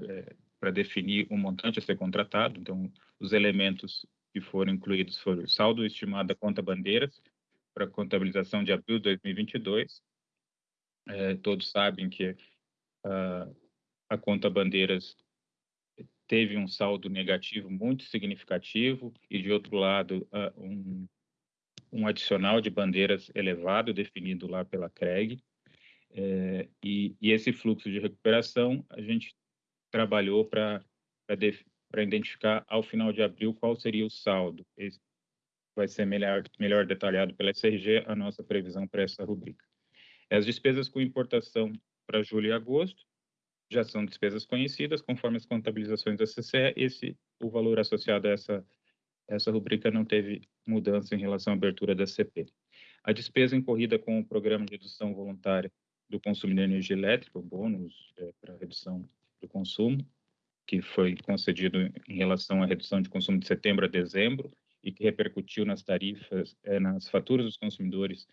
é, para definir o montante a ser contratado. Então, os elementos que foram incluídos foram o saldo estimado da conta bandeiras para contabilização de abril de 2022. É, todos sabem que a, a conta bandeiras teve um saldo negativo muito significativo e, de outro lado, um um adicional de bandeiras elevado definido lá pela CREG. É, e, e, esse fluxo de recuperação a gente trabalhou para identificar ao final de abril qual seria o saldo. Esse vai ser melhor, melhor detalhado pela SRG a nossa previsão para essa rubrica. As despesas com importação para julho e agosto já são despesas conhecidas, conforme as contabilizações da CCE, esse, o valor associado a essa essa rubrica não teve mudança em relação à abertura da CP. A despesa incorrida com o programa de redução voluntária do consumo de energia elétrica, o bônus é, para redução do consumo, que foi concedido em relação à redução de consumo de setembro a dezembro e que repercutiu nas tarifas, é, nas faturas dos consumidores,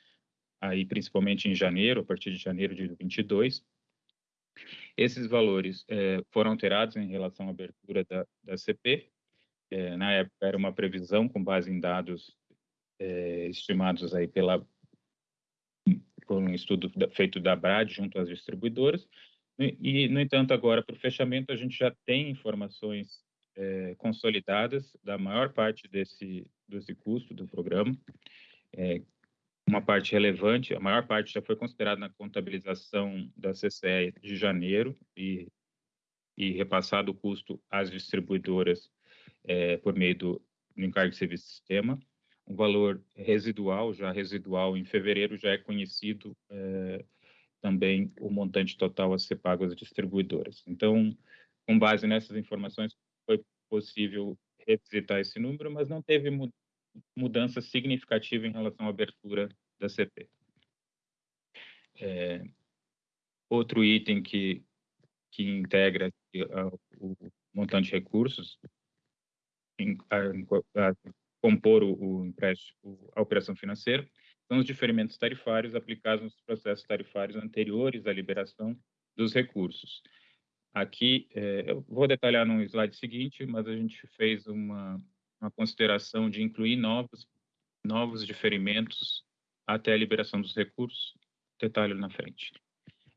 aí principalmente em janeiro, a partir de janeiro de 22. Esses valores é, foram alterados em relação à abertura da, da CP é, na época era uma previsão com base em dados é, estimados aí pela por um estudo feito da Brad junto às distribuidoras. E, no entanto agora para o fechamento a gente já tem informações consolidadas da maior parte desse desse custo do programa uma parte relevante a maior parte já foi considerada na contabilização da CCE de janeiro e e repassado o custo às distribuidoras é, por meio do, do encargo de serviço sistema. Um valor residual, já residual, em fevereiro já é conhecido é, também o montante total a ser pago às distribuidoras. Então, com base nessas informações, foi possível revisitar esse número, mas não teve mudança significativa em relação à abertura da CP. É, outro item que, que integra o montante de recursos a, a compor o, o empréstimo, a operação financeira, são os diferimentos tarifários aplicados nos processos tarifários anteriores à liberação dos recursos. Aqui, é, eu vou detalhar no slide seguinte, mas a gente fez uma, uma consideração de incluir novos novos diferimentos até a liberação dos recursos, detalhe na frente.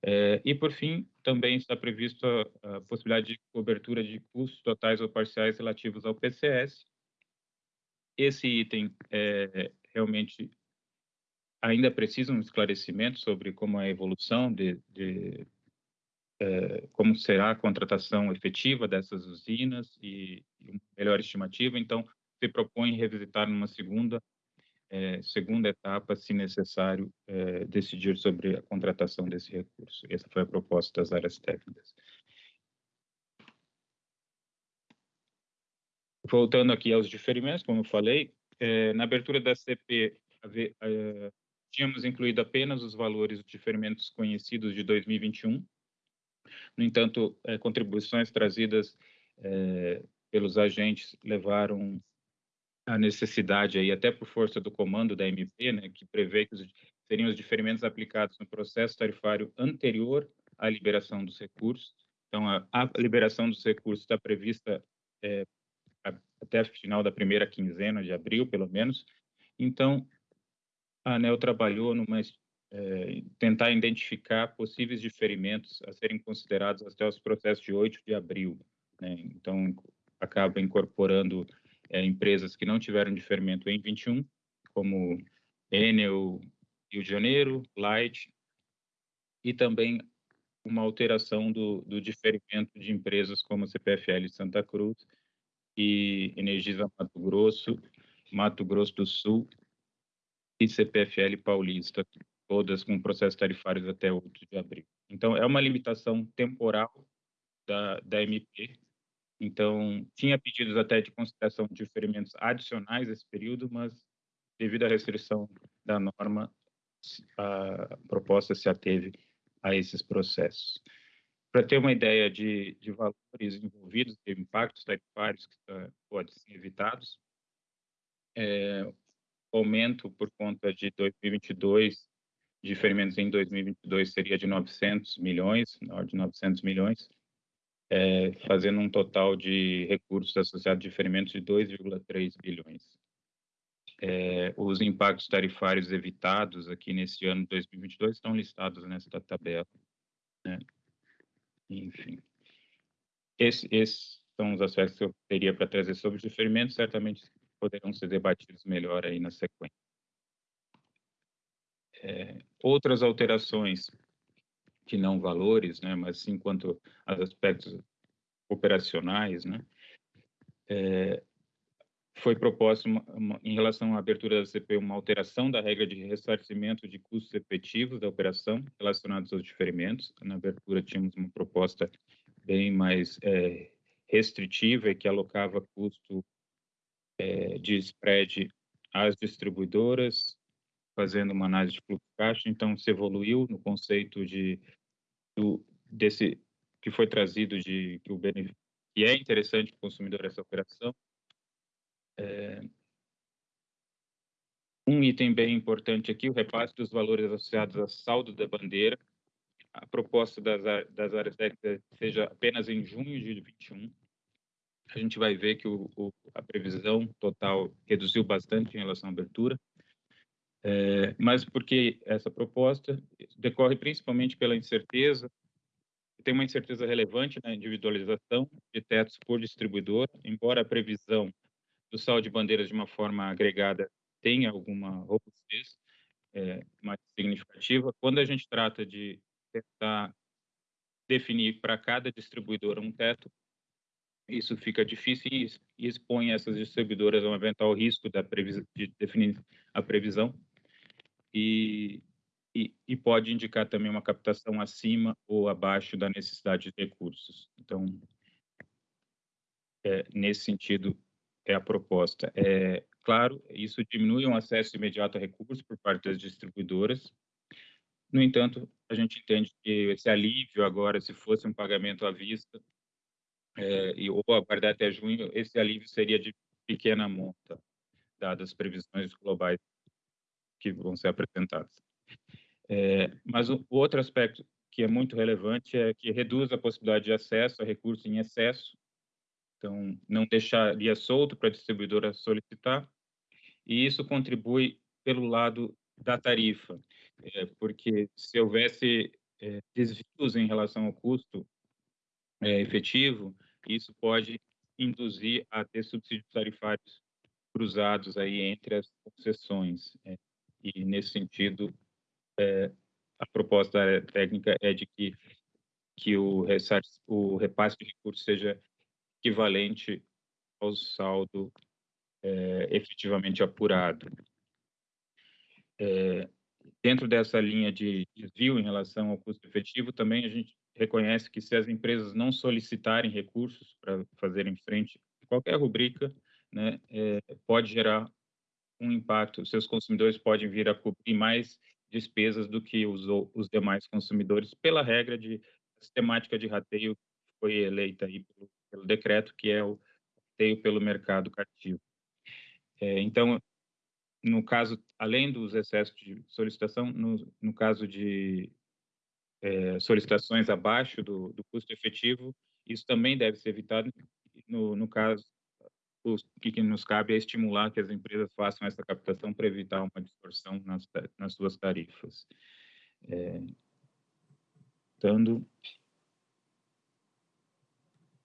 É, e, por fim, também está prevista a, possibilidade de cobertura de custos totais ou parciais relativos ao PCS. Esse item é, realmente ainda precisa um esclarecimento sobre como é a evolução de, de é, como será a contratação efetiva dessas usinas e, e uma melhor estimativa. Então, se propõe revisitar numa segunda é, segunda etapa, se necessário, é, decidir sobre a contratação desse recurso. Essa foi a proposta das áreas técnicas. Voltando aqui aos diferimentos, como eu falei, é, na abertura da CP, tínhamos incluído apenas os valores dos diferimentos conhecidos de 2021. No entanto, contribuições trazidas pelos agentes levaram a necessidade aí, até por força do comando da MP, né, que prevê que seriam os diferimentos aplicados no processo tarifário anterior à liberação dos recursos. Então, a, a liberação dos recursos está prevista é, até o final da primeira quinzena de abril, pelo menos. Então, a ANEL trabalhou numa é, tentar identificar possíveis diferimentos a serem considerados até os processos de 8 de abril. Né? Então, acaba incorporando é, empresas que não tiveram diferimento em 21, como Enel, Rio de Janeiro, Light, e também uma alteração do, do diferimento de empresas como CPFL Santa Cruz e Energisa Mato Grosso, Mato Grosso do Sul e CPFL Paulista, todas com processos tarifários até 8 de abril. Então, é uma limitação temporal da, da MP, então, tinha pedidos até de consideração de diferimentos adicionais esse período, mas devido à restrição da norma, a proposta se ateve a esses processos. Para ter uma ideia de, de valores envolvidos, de impactos tarifários que uh, podem ser evitados, é, aumento por conta de 2022, diferimentos em 2022 seria de 900 milhões, na ordem de 900 milhões, é, fazendo um total de recursos associados a diferimentos de 2,3 bilhões. É, os impactos tarifários evitados aqui nesse ano de 2022 estão listados nesta tabela. Né? Enfim, esses, esses são os aspectos que eu teria para trazer sobre os diferimentos, certamente poderão ser debatidos melhor aí na sequência. É, outras alterações que não valores, né, mas sim quanto aos aspectos operacionais, né, é, foi uma, em relação à abertura da CP uma alteração da regra de ressarcimento de custos efetivos da operação relacionados aos diferimentos. Na abertura tínhamos uma proposta bem mais é, restritiva e que alocava custo é, de spread às distribuidoras, fazendo uma análise de fluxo caixa. Então, se evoluiu no conceito de do, desse que foi trazido de que o que é interessante para o consumidor essa operação. É, um item bem importante aqui, o repasse dos valores associados a saldo da bandeira. A proposta das, das áreas técnicas seja apenas em junho de 21. A gente vai ver que o, o, a previsão total reduziu bastante em relação à abertura. É, mas porque essa proposta? Decorre principalmente pela incerteza, tem uma incerteza relevante na individualização de tetos por distribuidor, embora a previsão do saldo de bandeiras de uma forma agregada tenha alguma robustez é, mais significativa, quando a gente trata de tentar definir para cada distribuidora um teto, isso fica difícil e expõe essas distribuidoras a um eventual risco da de definir a previsão e, e, e, pode indicar também uma captação acima ou abaixo da necessidade de recursos. Então, é, nesse sentido, é a proposta. É, claro, isso diminui o um acesso imediato a recursos por parte das distribuidoras. No entanto, a gente entende que esse alívio agora, se fosse um pagamento à vista, é, e, ou aguardar até junho, esse alívio seria de pequena monta, dadas as previsões globais que vão ser apresentadas. É, mas o, o outro aspecto que é muito relevante é que reduz a possibilidade de acesso a recursos em excesso, então não deixaria solto para a distribuidora solicitar, e isso contribui pelo lado da tarifa, é, porque se houvesse é, desvios em relação ao custo é, efetivo, isso pode induzir a ter subsídios tarifários cruzados aí entre as concessões. É, e, nesse sentido, é, a proposta técnica é de que, que o, o repasse de recursos seja equivalente ao saldo é, efetivamente apurado. É, dentro dessa linha de desvio em relação ao custo efetivo, também a gente reconhece que se as empresas não solicitarem recursos para fazerem frente qualquer rubrica, né, é, pode gerar um impacto. Seus consumidores podem vir a cobrir mais despesas do que os, os demais consumidores, pela regra de sistemática de rateio que foi eleita aí pelo, pelo decreto, que é o rateio pelo mercado cativo. É, então, no caso, além dos excessos de solicitação, no, no caso de é, solicitações abaixo do, do, custo efetivo, isso também deve ser evitado. No, no caso, o que nos cabe é estimular que as empresas façam essa captação para evitar uma distorção nas, nas suas tarifas. É, dando...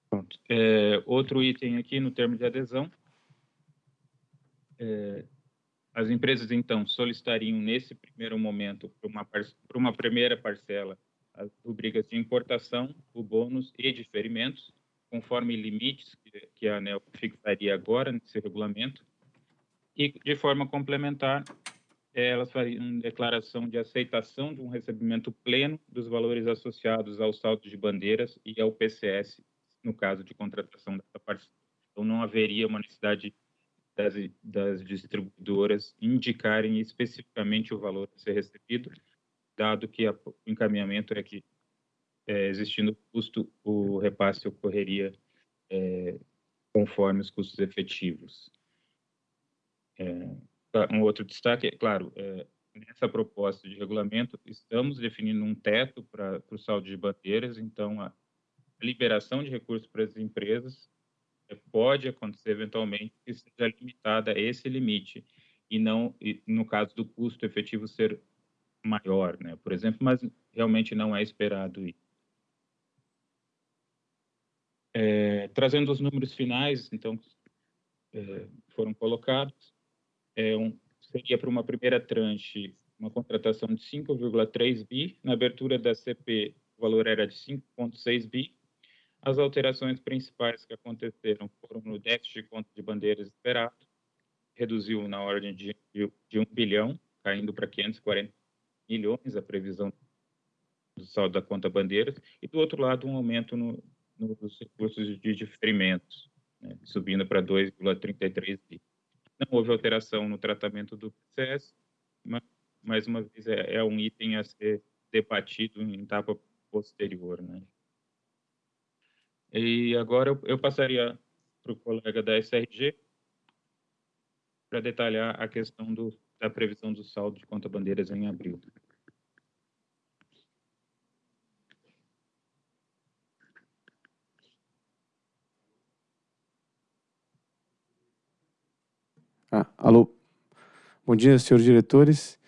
Pronto. É, outro item aqui no termo de adesão, é, as empresas, então, solicitariam, nesse primeiro momento, para uma, uma primeira parcela, as rubricas de importação, o bônus e diferimentos, conforme limites que, que a ANEL fixaria agora nesse regulamento. E, de forma complementar, elas fariam declaração de aceitação de um recebimento pleno dos valores associados ao saldo de bandeiras e ao PCS, no caso de contratação dessa parcela. Então, não haveria uma necessidade das, das distribuidoras indicarem especificamente o valor a ser recebido, dado que o encaminhamento é que, é, existindo custo, o repasse ocorreria é, conforme os custos efetivos. É, tá, um outro destaque, é claro, é, nessa proposta de regulamento, estamos definindo um teto para o saldo de bandeiras, então a liberação de recursos para as empresas pode acontecer eventualmente que seja limitada a esse limite e não, no caso do custo efetivo ser maior, né? Por exemplo, mas realmente não é esperado isso. É, trazendo os números finais, então, é, foram colocados, é um, seria para uma primeira tranche uma contratação de 5,3 bi, na abertura da CP o valor era de 5,6 bi, as alterações principais que aconteceram foram no déficit de conta de bandeiras esperado, reduziu na ordem de, de, de 1 bilhão, caindo para 540 milhões a previsão do saldo da conta bandeiras, e do outro lado um aumento no, nos recursos de diferimentos, né, subindo para 2,33 bi. Não houve alteração no tratamento do PCS, mas, mais uma vez, é, é um item a ser debatido em etapa posterior. Né? E agora eu, eu passaria para o colega da SRG para detalhar a questão do, da previsão do saldo de conta bandeiras em abril. Ah, alô. Bom dia, senhores diretores.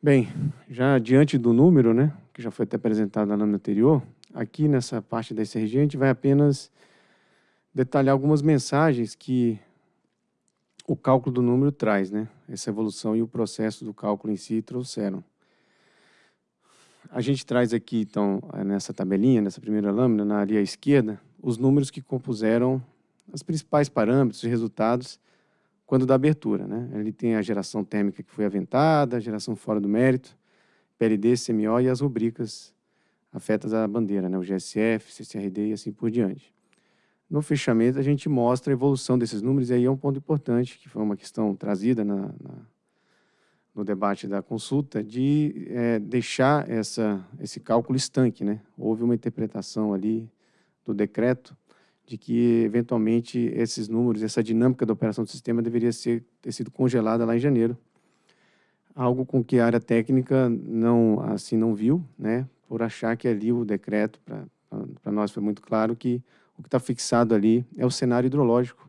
Bem, já diante do número, né, que já foi até apresentado na lâmina anterior, aqui nessa parte da SRG, a gente vai apenas detalhar algumas mensagens que o cálculo do número traz, né? Essa evolução e o processo do cálculo em si trouxeram. A gente traz aqui, então, nessa tabelinha, nessa primeira lâmina, na área esquerda, os números que compuseram os principais parâmetros e resultados quando da abertura. Né? Ele tem a geração térmica que foi aventada, a geração fora do mérito, PLD, CMO e as rubricas afetas à bandeira, né, o GSF, CCRD e assim por diante. No fechamento, a gente mostra a evolução desses números, e aí é um ponto importante, que foi uma questão trazida na, na, no debate da consulta, de é, deixar essa, esse cálculo estanque. Né? Houve uma interpretação ali do decreto de que, eventualmente, esses números, essa dinâmica da operação do sistema deveria ser, ter sido congelada lá em janeiro, algo com que a área técnica não, assim, não viu, né? por achar que ali o decreto, para nós foi muito claro que o que está fixado ali é o cenário hidrológico.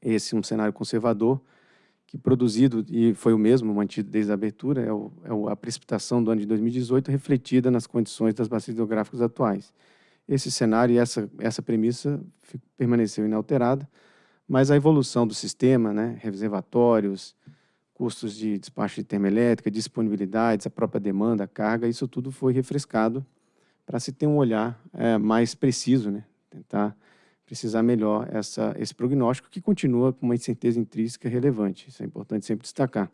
Esse é um cenário conservador que produzido, e foi o mesmo mantido desde a abertura, é, o, é a precipitação do ano de 2018 refletida nas condições das bacias hidrográficas atuais. Esse cenário e essa, essa premissa permaneceu inalterada, mas a evolução do sistema, né, reservatórios, custos de despacho de termoelétrica, disponibilidades, a própria demanda, a carga, isso tudo foi refrescado para se ter um olhar é, mais preciso, né, tentar precisar melhor essa, esse prognóstico, que continua com uma incerteza intrínseca relevante. Isso é importante sempre destacar.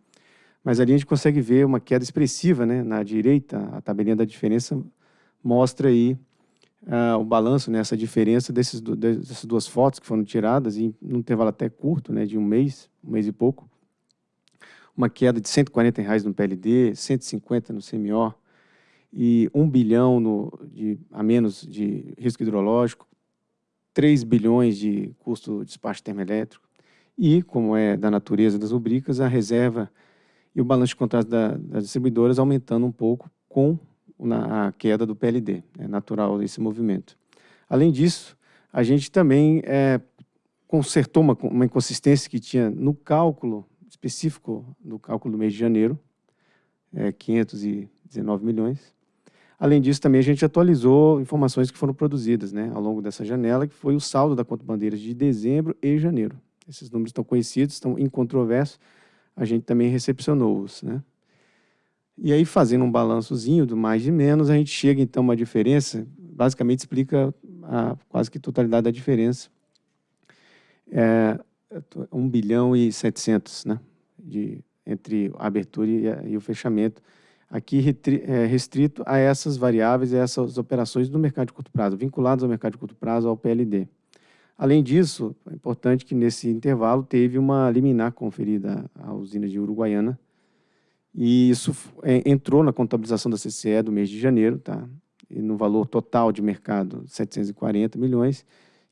Mas ali a gente consegue ver uma queda expressiva, né? Na direita, a tabelinha da diferença mostra aí uh, o balanço né? diferença desses, dessas duas fotos que foram tiradas em um intervalo até curto, né? De um mês, um mês e pouco. Uma queda de 140 reais no PLD, 150 no CMO e 1 bilhão no, de, a menos de risco hidrológico, 3 bilhões de custo de despacho termoelétrico e, como é da natureza das rubricas, a reserva e o balanço de contratos da, das distribuidoras aumentando um pouco com a queda do PLD. É natural esse movimento. Além disso, a gente também é, consertou uma, uma inconsistência que tinha no cálculo específico, no cálculo do mês de janeiro, é, 519 milhões, Além disso, também a gente atualizou informações que foram produzidas né, ao longo dessa janela, que foi o saldo da conta bandeiras de dezembro e janeiro. Esses números estão conhecidos, estão incontroversos, a gente também recepcionou-os. Né? E aí, fazendo um balançozinho do mais e menos, a gente chega, então, a uma diferença, basicamente explica a quase que totalidade da diferença. É 1 bilhão e 700, né, de, entre a abertura e, a, e o fechamento, aqui é, restrito a essas variáveis e essas operações do mercado de curto prazo, vinculadas ao mercado de curto prazo, ao PLD. Além disso, é importante que nesse intervalo teve uma liminar conferida à usina de Uruguaiana, e isso entrou na contabilização da CCE do mês de janeiro, tá? e no valor total de mercado, 740 milhões,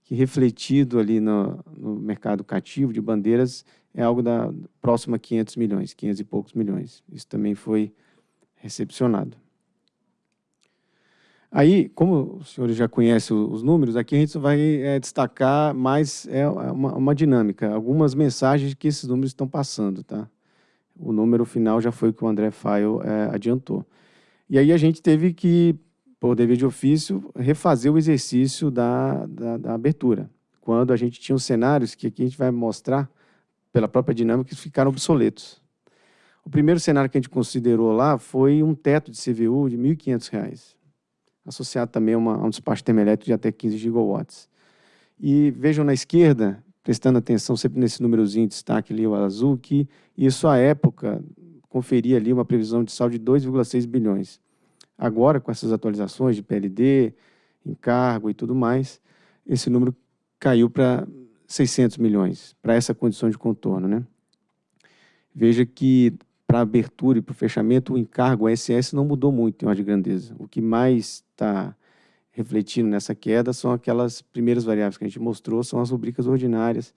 que refletido ali no, no mercado cativo de bandeiras é algo da próxima a 500 milhões, 500 e poucos milhões. Isso também foi recepcionado. Aí, como os senhores já conhecem os números, aqui a gente vai é, destacar mais é, uma, uma, dinâmica, algumas mensagens que esses números estão passando. Tá? O número final já foi o que o André Faio é, adiantou. E aí a gente teve que, por dever de ofício, refazer o exercício da, da, da abertura, quando a gente tinha os cenários que aqui a gente vai mostrar, pela própria dinâmica, que ficaram obsoletos. O primeiro cenário que a gente considerou lá foi um teto de CVU de R$ 1.500, associado também a, uma, a um despacho termoelétrico de até 15 gigawatts. E vejam na esquerda, prestando atenção sempre nesse númerozinho de destaque ali, o azul, que isso à época conferia ali uma previsão de saldo de 2,6 bilhões. Agora, com essas atualizações de PLD, encargo e tudo mais, esse número caiu para 600 milhões, para essa condição de contorno. Né? Veja que para abertura e para o fechamento, o encargo SS não mudou muito em ordem de grandeza. O que mais está refletindo nessa queda são aquelas primeiras variáveis que a gente mostrou, são as rubricas ordinárias,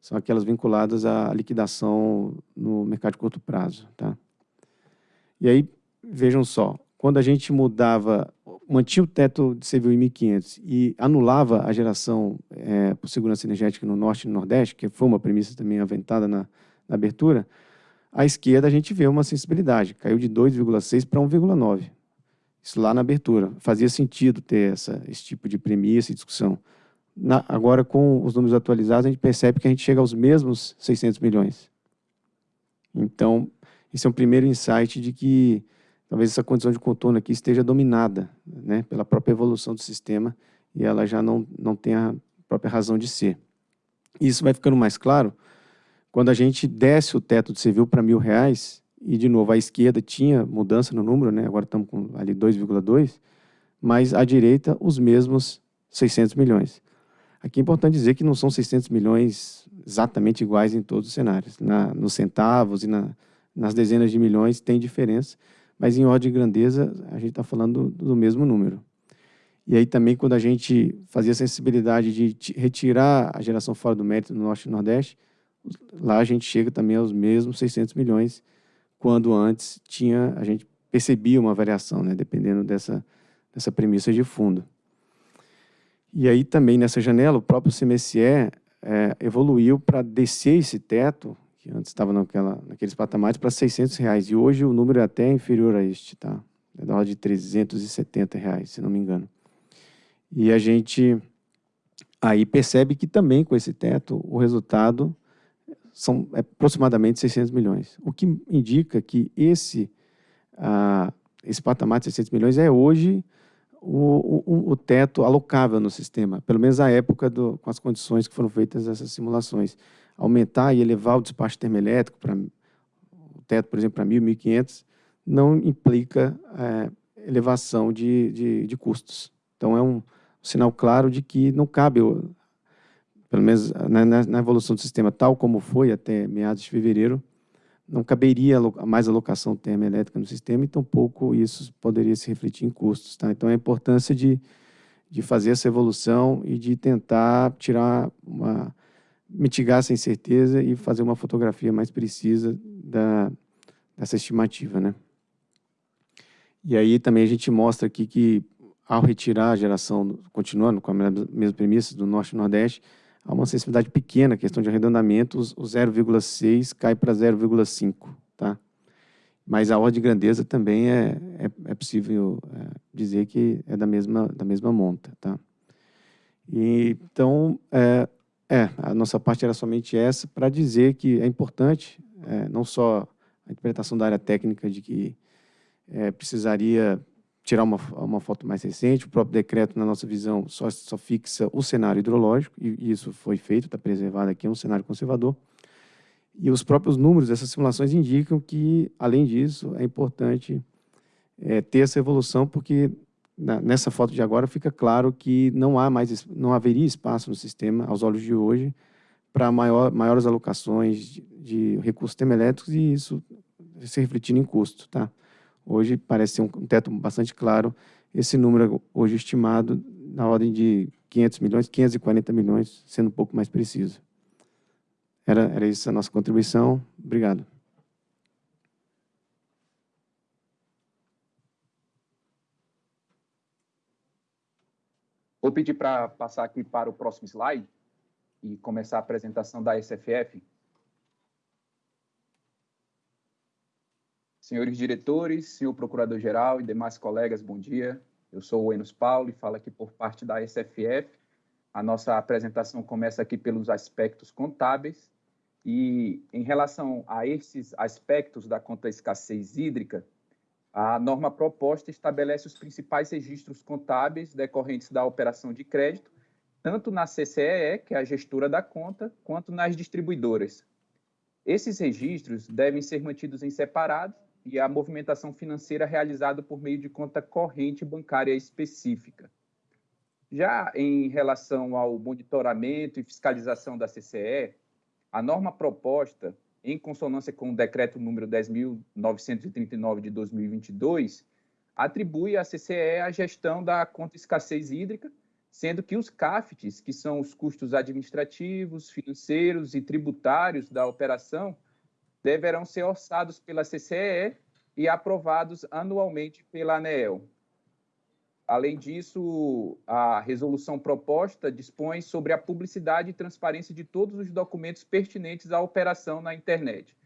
são aquelas vinculadas à liquidação no mercado de curto prazo. Tá? E aí, vejam só, quando a gente mudava, mantinha o teto de CVU em 1.500 e anulava a geração é, por segurança energética no Norte e no Nordeste, que foi uma premissa também aventada na, na abertura, à esquerda, a gente vê uma sensibilidade, caiu de 2,6 para 1,9. Isso lá na abertura. Fazia sentido ter essa, esse tipo de premissa e discussão. Na, agora, com os números atualizados, a gente percebe que a gente chega aos mesmos 600 milhões. Então, esse é um primeiro insight de que talvez essa condição de contorno aqui esteja dominada né, pela própria evolução do sistema e ela já não, não tem a própria razão de ser. Isso vai ficando mais claro quando a gente desce o teto de civil para mil reais, e de novo, à esquerda tinha mudança no número, né? agora estamos com ali 2,2, mas à direita os mesmos 600 milhões. Aqui é importante dizer que não são 600 milhões exatamente iguais em todos os cenários. Na, nos centavos e na, nas dezenas de milhões tem diferença, mas em ordem de grandeza a gente está falando do, do mesmo número. E aí também quando a gente fazia a sensibilidade de retirar a geração fora do mérito no Norte e Nordeste, lá a gente chega também aos mesmos 600 milhões, quando antes tinha, a gente percebia uma variação, né, dependendo dessa, dessa premissa de fundo. E aí também nessa janela, o próprio CMSE é, evoluiu para descer esse teto, que antes estava naquela, naqueles patamares, para 600 reais. E hoje o número é até inferior a este, tá? É da ordem de 370 reais, se não me engano. E a gente aí percebe que também com esse teto o resultado são aproximadamente 600 milhões, o que indica que esse, ah, esse patamar de 600 milhões é hoje o, o, o, teto alocável no sistema, pelo menos à época do, com as condições que foram feitas essas simulações. Aumentar e elevar o despacho termoelétrico para o teto, por exemplo, para 1.000, 1.500, não implica é, elevação de, de, de, custos. Então, é um sinal claro de que não cabe, pelo menos na, na evolução do sistema tal como foi até meados de fevereiro, não caberia mais alocação termoelétrica no sistema e tampouco isso poderia se refletir em custos. Tá? Então, a importância de, de fazer essa evolução e de tentar tirar uma, mitigar essa incerteza e fazer uma fotografia mais precisa da, dessa estimativa. Né? E aí também a gente mostra aqui que, ao retirar a geração, continuando com a mesma premissa do Norte e Nordeste, há uma sensibilidade pequena, questão de arredondamento, o 0,6 cai para 0,5, tá? Mas a ordem de grandeza também é, é, é possível é, dizer que é da mesma, da mesma monta, tá? E, então, é, é, a nossa parte era somente essa, para dizer que é importante, é, não só a interpretação da área técnica de que é, precisaria tirar uma, uma foto mais recente. O próprio decreto, na nossa visão, só, só fixa o cenário hidrológico, e, isso foi feito, está preservado aqui, é um cenário conservador. E os próprios números dessas simulações indicam que, além disso, é importante é, ter essa evolução, porque na, nessa foto de agora fica claro que não há mais, não haveria espaço no sistema, aos olhos de hoje, para maior, maiores alocações de, de recursos termoelétricos e isso se refletindo em custo, tá? Hoje parece ser um teto bastante claro. Esse número hoje estimado na ordem de 500 milhões, 540 milhões, sendo um pouco mais preciso. Era, era isso a nossa contribuição. Obrigado. Vou pedir para passar aqui para o próximo slide e começar a apresentação da SFF. Senhores diretores, senhor procurador-geral e demais colegas, bom dia. Eu sou o Enos Paulo e falo aqui por parte da SFF. A nossa apresentação começa aqui pelos aspectos contábeis e em relação a esses aspectos da conta escassez hídrica, a norma proposta estabelece os principais registros contábeis decorrentes da operação de crédito, tanto na CCEE, que é a gestora da conta, quanto nas distribuidoras. Esses registros devem ser mantidos em separado e a movimentação financeira realizada por meio de conta corrente bancária específica. Já em relação ao monitoramento e fiscalização da CCE, a norma proposta, em consonância com o decreto número 10.939 de 2022, atribui à CCE a gestão da conta escassez hídrica, sendo que os CAFTs, que são os custos administrativos, financeiros e tributários da operação, deverão ser orçados pela CCE e aprovados anualmente pela ANEEL. Além disso, a resolução proposta dispõe sobre a publicidade e transparência de todos os documentos pertinentes à operação na internet.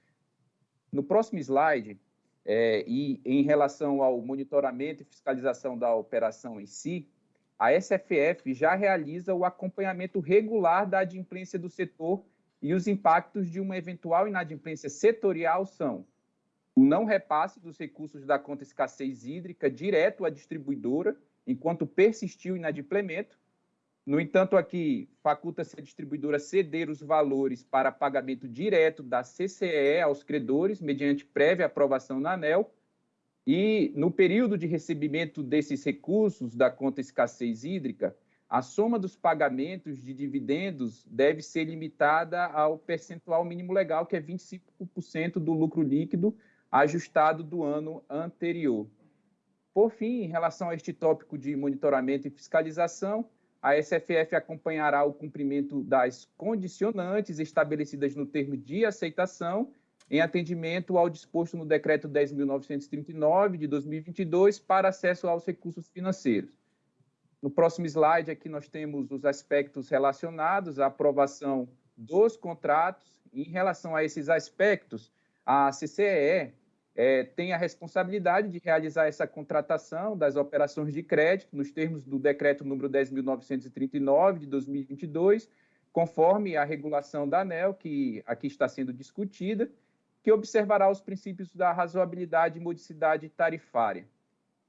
No próximo slide, é, e em relação ao monitoramento e fiscalização da operação em si, a SFF já realiza o acompanhamento regular da adimplência do setor e os impactos de uma eventual inadimplência setorial são o não repasse dos recursos da conta escassez hídrica direto à distribuidora, enquanto persistiu o inadimplemento. No entanto, aqui faculta-se a distribuidora ceder os valores para pagamento direto da CCE aos credores, mediante prévia aprovação na ANEL, e no período de recebimento desses recursos da conta escassez hídrica, a soma dos pagamentos de dividendos deve ser limitada ao percentual mínimo legal, que é 25% do lucro líquido ajustado do ano anterior. Por fim, em relação a este tópico de monitoramento e fiscalização, a SFF acompanhará o cumprimento das condicionantes estabelecidas no termo de aceitação em atendimento ao disposto no Decreto 10.939 de 2022 para acesso aos recursos financeiros. No próximo slide, aqui nós temos os aspectos relacionados à aprovação dos contratos. Em relação a esses aspectos, a CCE é, tem a responsabilidade de realizar essa contratação das operações de crédito nos termos do decreto número 10.939 de 2022, conforme a regulação da ANEL, que aqui está sendo discutida, que observará os princípios da razoabilidade e modicidade tarifária.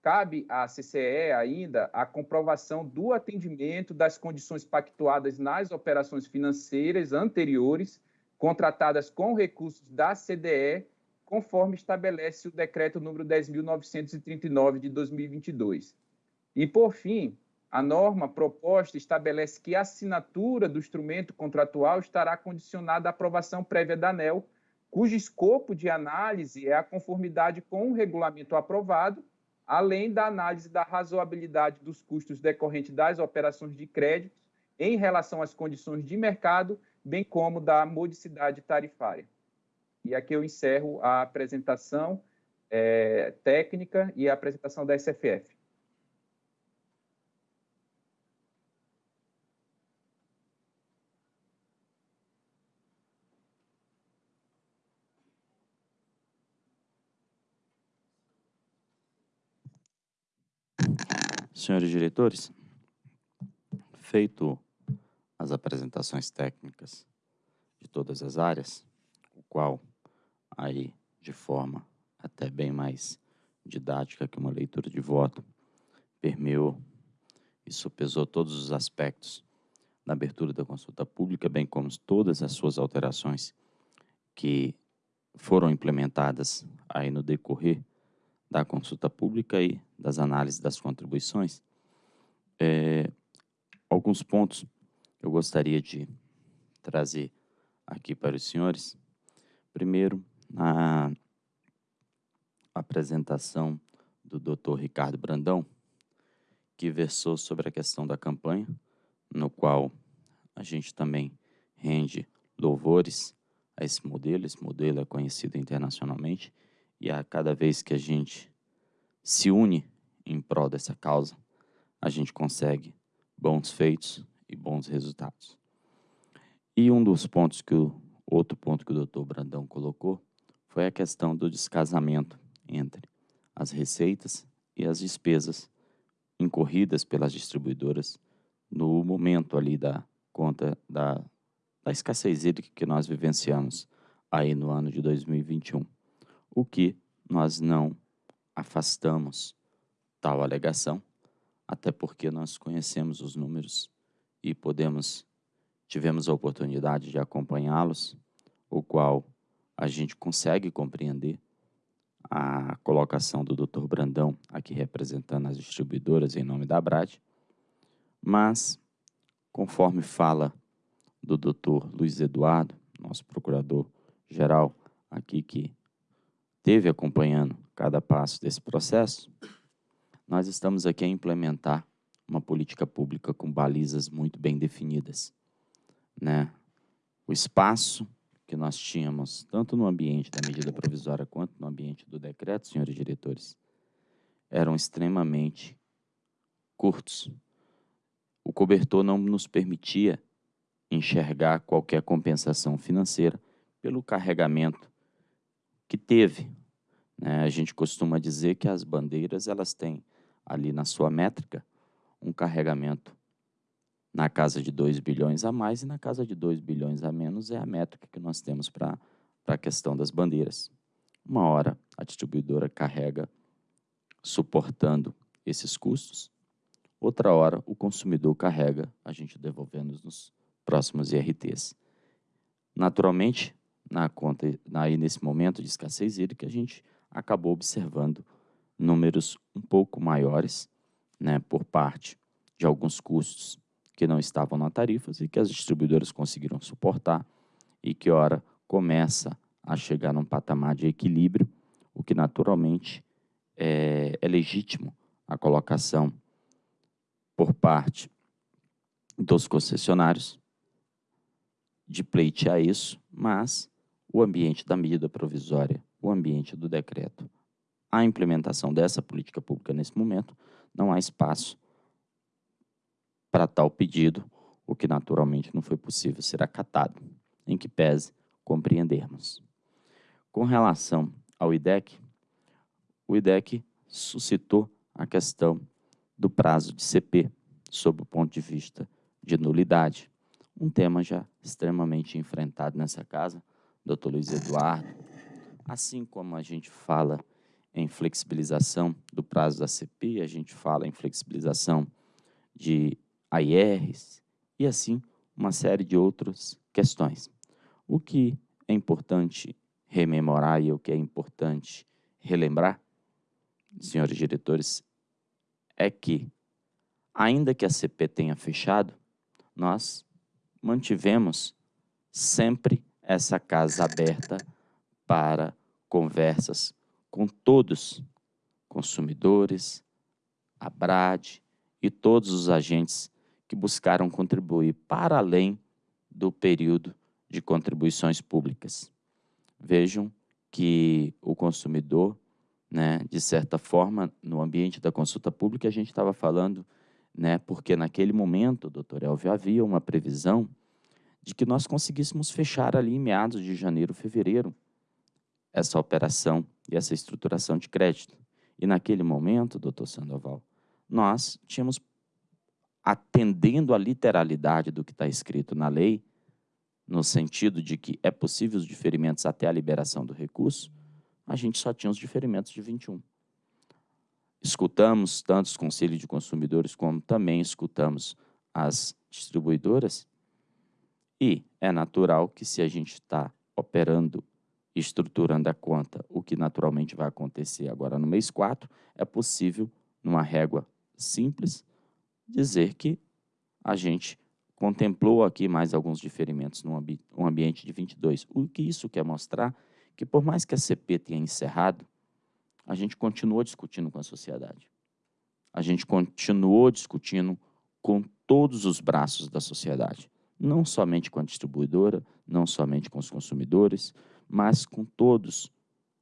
Cabe à CCE ainda a comprovação do atendimento das condições pactuadas nas operações financeiras anteriores, contratadas com recursos da CDE, conforme estabelece o decreto número 10.939 de 2022. E, por fim, a norma proposta estabelece que a assinatura do instrumento contratual estará condicionada à aprovação prévia da ANEL, cujo escopo de análise é a conformidade com o regulamento aprovado além da análise da razoabilidade dos custos decorrentes das operações de crédito em relação às condições de mercado, bem como da modicidade tarifária. E aqui eu encerro a apresentação é, técnica e a apresentação da SFF. Senhores diretores, feito as apresentações técnicas de todas as áreas, o qual aí de forma até bem mais didática que uma leitura de voto permeou e sopesou todos os aspectos da abertura da consulta pública, bem como todas as suas alterações que foram implementadas aí no decorrer da consulta pública e das análises das contribuições, é, alguns pontos eu gostaria de trazer aqui para os senhores. Primeiro, na apresentação do Dr. Ricardo Brandão, que versou sobre a questão da campanha, no qual a gente também rende louvores a esse modelo. Esse modelo é conhecido internacionalmente e a cada vez que a gente se une em prol dessa causa, a gente consegue bons feitos e bons resultados. E um dos pontos que o outro ponto que o doutor Brandão colocou foi a questão do descasamento entre as receitas e as despesas incorridas pelas distribuidoras no momento ali da conta da, da escassez hídrica que nós vivenciamos aí no ano de 2021 o que nós não afastamos tal alegação, até porque nós conhecemos os números e podemos tivemos a oportunidade de acompanhá-los, o qual a gente consegue compreender a colocação do Dr. Brandão aqui representando as distribuidoras em nome da Brad, mas conforme fala do Dr. Luiz Eduardo, nosso procurador geral aqui que esteve acompanhando cada passo desse processo, nós estamos aqui a implementar uma política pública com balizas muito bem definidas. Né? O espaço que nós tínhamos, tanto no ambiente da medida provisória quanto no ambiente do decreto, senhores diretores, eram extremamente curtos. O cobertor não nos permitia enxergar qualquer compensação financeira pelo carregamento que teve. Né? A gente costuma dizer que as bandeiras elas têm ali na sua métrica um carregamento na casa de 2 bilhões a mais e na casa de 2 bilhões a menos é a métrica que nós temos para a questão das bandeiras. Uma hora a distribuidora carrega suportando esses custos, outra hora o consumidor carrega, a gente devolvendo nos próximos IRTs. Naturalmente, na conta, aí nesse momento de escassez hídrica, a gente acabou observando números um pouco maiores né, por parte de alguns custos que não estavam na tarifas e que as distribuidoras conseguiram suportar e que, ora, começa a chegar num patamar de equilíbrio, o que naturalmente é, é legítimo a colocação por parte dos concessionários de pleitear isso, mas o ambiente da medida provisória, o ambiente do decreto. A implementação dessa política pública nesse momento, não há espaço para tal pedido, o que naturalmente não foi possível ser acatado. em que pese compreendermos. Com relação ao IDEC, o IDEC suscitou a questão do prazo de CP, sob o ponto de vista de nulidade. Um tema já extremamente enfrentado nessa casa, doutor Luiz Eduardo. Assim como a gente fala em flexibilização do prazo da CP, a gente fala em flexibilização de AIRs e assim uma série de outras questões. O que é importante rememorar e o que é importante relembrar, senhores diretores, é que, ainda que a CP tenha fechado, nós mantivemos sempre essa casa aberta para conversas com todos, consumidores, a BRAD e todos os agentes que buscaram contribuir para além do período de contribuições públicas. Vejam que o consumidor, né, de certa forma, no ambiente da consulta pública, a gente estava falando, né, porque naquele momento, doutor Elvio, havia uma previsão de que nós conseguíssemos fechar ali em meados de janeiro, fevereiro, essa operação e essa estruturação de crédito. E naquele momento, doutor Sandoval, nós tínhamos, atendendo à literalidade do que está escrito na lei, no sentido de que é possível os diferimentos até a liberação do recurso, a gente só tinha os diferimentos de 21. Escutamos tanto os conselhos de consumidores, como também escutamos as distribuidoras, e é natural que se a gente está operando estruturando a conta, o que naturalmente vai acontecer agora no mês 4, é possível, numa régua simples, dizer que a gente contemplou aqui mais alguns diferimentos no ambi um ambiente de 22. O que isso quer mostrar? Que por mais que a CP tenha encerrado, a gente continuou discutindo com a sociedade. A gente continuou discutindo com todos os braços da sociedade, não somente com a distribuidora, não somente com os consumidores, mas com todos.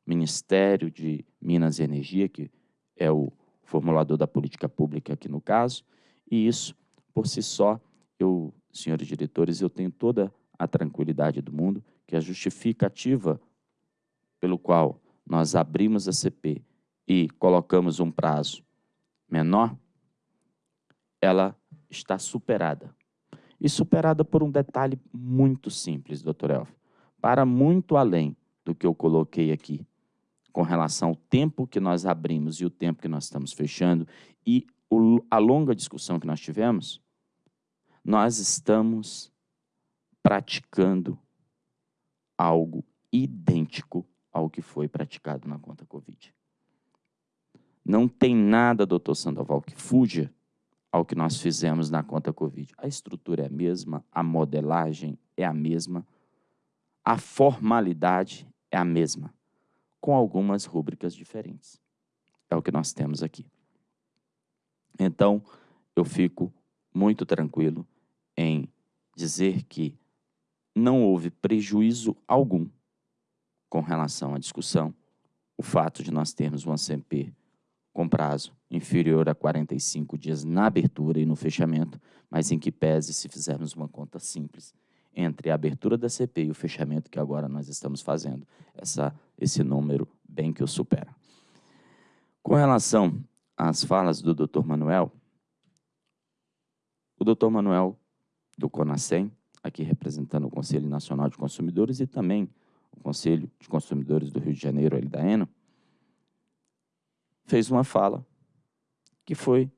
Ministério de Minas e Energia, que é o formulador da política pública aqui no caso, e isso, por si só, eu, senhores diretores, eu tenho toda a tranquilidade do mundo que a justificativa pelo qual nós abrimos a CP e colocamos um prazo menor, ela está superada. E superada por um detalhe muito simples, doutor Elf para muito além do que eu coloquei aqui, com relação ao tempo que nós abrimos e o tempo que nós estamos fechando e o, a longa discussão que nós tivemos, nós estamos praticando algo idêntico ao que foi praticado na conta Covid. Não tem nada, doutor Sandoval, que fuja ao que nós fizemos na conta Covid. A estrutura é a mesma, a modelagem é a mesma, a formalidade é a mesma, com algumas rúbricas diferentes. É o que nós temos aqui. Então, eu fico muito tranquilo em dizer que não houve prejuízo algum com relação à discussão, o fato de nós termos um ACMP com prazo inferior a 45 dias na abertura e no fechamento, mas em que pese se fizermos uma conta simples entre a abertura da CP e o fechamento que agora nós estamos fazendo, essa, esse número bem que o supera. Com relação às falas do Dr. Manuel, o Dr. Manuel, do CONASEM, aqui representando o Conselho Nacional de Consumidores e também o Conselho de Consumidores do Rio de Janeiro, ele da ENA, fez uma fala que foi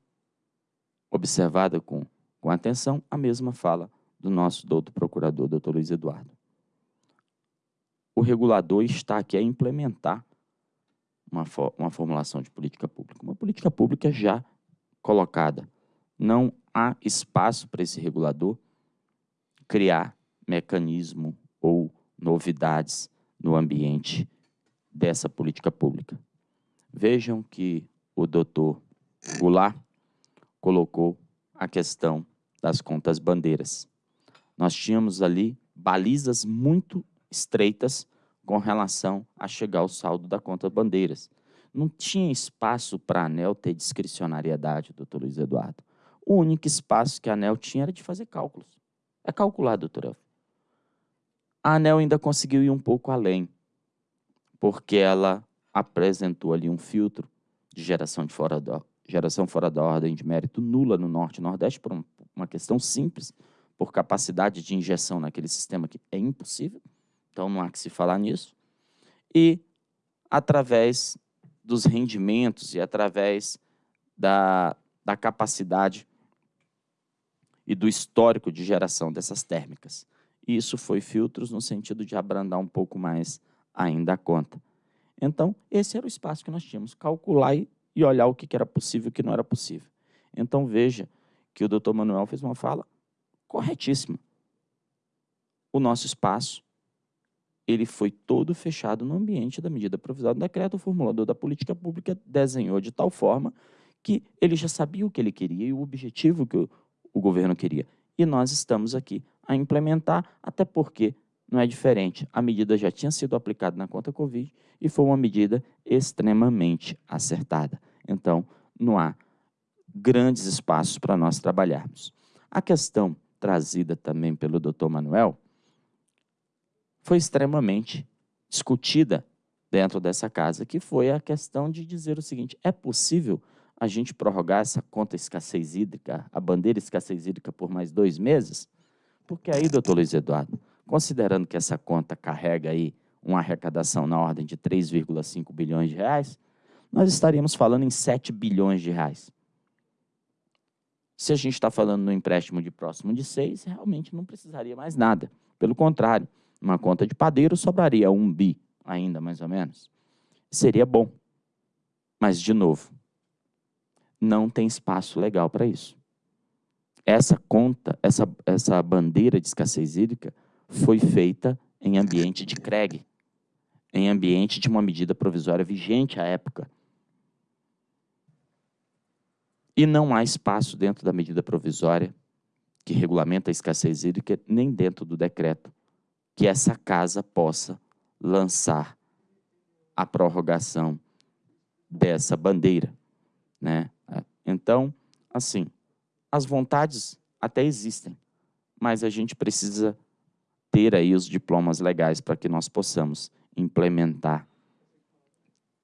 observada com, com atenção, a mesma fala do nosso doutor procurador, doutor Luiz Eduardo. O regulador está aqui a implementar uma, uma formulação de política pública, uma política pública já colocada. Não há espaço para esse regulador criar mecanismo ou novidades no ambiente dessa política pública. Vejam que o doutor Goulart colocou a questão das contas bandeiras nós tínhamos ali balizas muito estreitas com relação a chegar ao saldo da conta bandeiras. Não tinha espaço para a ANEL ter discricionariedade, doutor Luiz Eduardo. O único espaço que a ANEL tinha era de fazer cálculos. É calcular, doutor Elfio. A ANEL ainda conseguiu ir um pouco além, porque ela apresentou ali um filtro de geração, de fora, da, geração fora da ordem de mérito nula no Norte e Nordeste, por uma questão simples, por capacidade de injeção naquele sistema que é impossível, então não há que se falar nisso, e através dos rendimentos e através da, da capacidade e do histórico de geração dessas térmicas. Isso foi filtros no sentido de abrandar um pouco mais ainda a conta. Então, esse era o espaço que nós tínhamos, calcular e, e olhar o que era possível e o que não era possível. Então, veja que o doutor Manuel fez uma fala corretíssima. O nosso espaço ele foi todo fechado no ambiente da medida provisória do decreto. O formulador da política pública desenhou de tal forma que ele já sabia o que ele queria e o objetivo que o, o governo queria. E nós estamos aqui a implementar, até porque não é diferente. A medida já tinha sido aplicada na conta Covid e foi uma medida extremamente acertada. Então, não há grandes espaços para nós trabalharmos. A questão trazida também pelo doutor Manuel foi extremamente discutida dentro dessa casa, que foi a questão de dizer o seguinte, é possível a gente prorrogar essa conta escassez hídrica, a bandeira escassez hídrica por mais dois meses? Porque aí, doutor Luiz Eduardo, considerando que essa conta carrega aí uma arrecadação na ordem de 3,5 bilhões de reais, nós estaríamos falando em 7 bilhões de reais. Se a gente está falando no empréstimo de próximo de 6, realmente não precisaria mais nada. Pelo contrário, uma conta de padeiro sobraria um bi ainda, mais ou menos. Seria bom. Mas, de novo, não tem espaço legal para isso. Essa conta, essa, essa bandeira de escassez hídrica foi feita em ambiente de CREG, em ambiente de uma medida provisória vigente à época. E não há espaço dentro da medida provisória que regulamenta a escassez hídrica, nem dentro do decreto, que essa casa possa lançar a prorrogação dessa bandeira. Né? Então, assim, as vontades até existem, mas a gente precisa ter aí os diplomas legais para que nós possamos implementar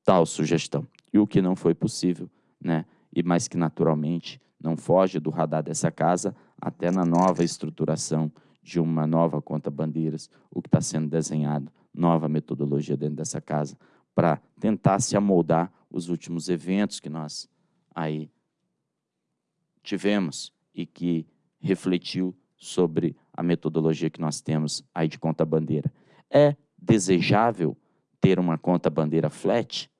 tal sugestão. E o que não foi possível, né? E mais que naturalmente não foge do radar dessa casa, até na nova estruturação de uma nova conta bandeiras, o que está sendo desenhado, nova metodologia dentro dessa casa, para tentar se amoldar os últimos eventos que nós aí tivemos e que refletiu sobre a metodologia que nós temos aí de conta bandeira. É desejável ter uma conta bandeira flat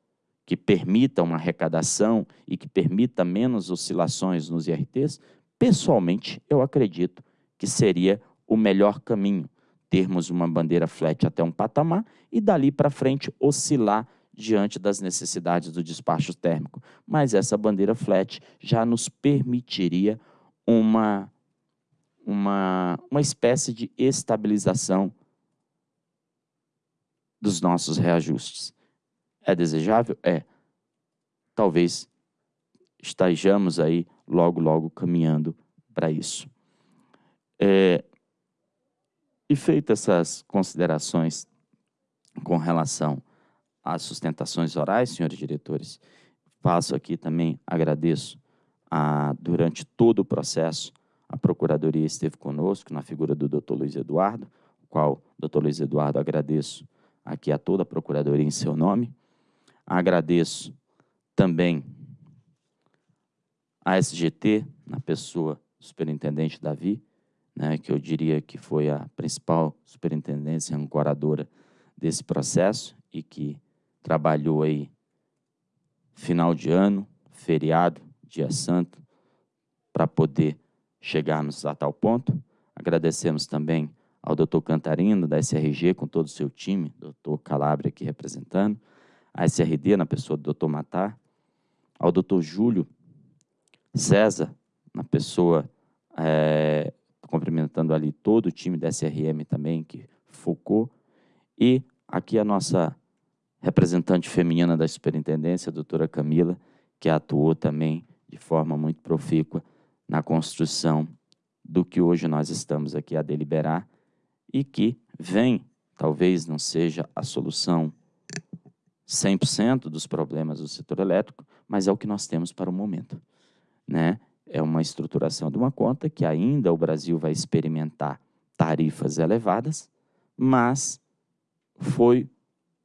que permita uma arrecadação e que permita menos oscilações nos IRTs? Pessoalmente, eu acredito que seria o melhor caminho termos uma bandeira flat até um patamar e dali para frente oscilar diante das necessidades do despacho térmico. Mas essa bandeira flat já nos permitiria uma, uma, uma espécie de estabilização dos nossos reajustes. É desejável? É. Talvez estejamos aí logo, logo caminhando para isso. É, e feitas essas considerações com relação às sustentações orais, senhores diretores, passo aqui também, agradeço, a, durante todo o processo, a Procuradoria esteve conosco, na figura do doutor Luiz Eduardo, o qual, doutor Luiz Eduardo, agradeço aqui a toda a Procuradoria em seu nome. Agradeço também a SGT, na pessoa do superintendente Davi, né, que eu diria que foi a principal superintendência ancoradora desse processo e que trabalhou aí final de ano, feriado, dia santo, para poder chegarmos a tal ponto. Agradecemos também ao doutor Cantarino, da SRG, com todo o seu time, doutor Calabria aqui representando, a SRD, na pessoa do doutor Matar, ao doutor Júlio César, na pessoa é, cumprimentando ali todo o time da SRM também, que focou, e aqui a nossa representante feminina da superintendência, a doutora Camila, que atuou também de forma muito profícua na construção do que hoje nós estamos aqui a deliberar e que vem, talvez não seja a solução 100% dos problemas do setor elétrico, mas é o que nós temos para o momento. Né? É uma estruturação de uma conta que ainda o Brasil vai experimentar tarifas elevadas, mas foi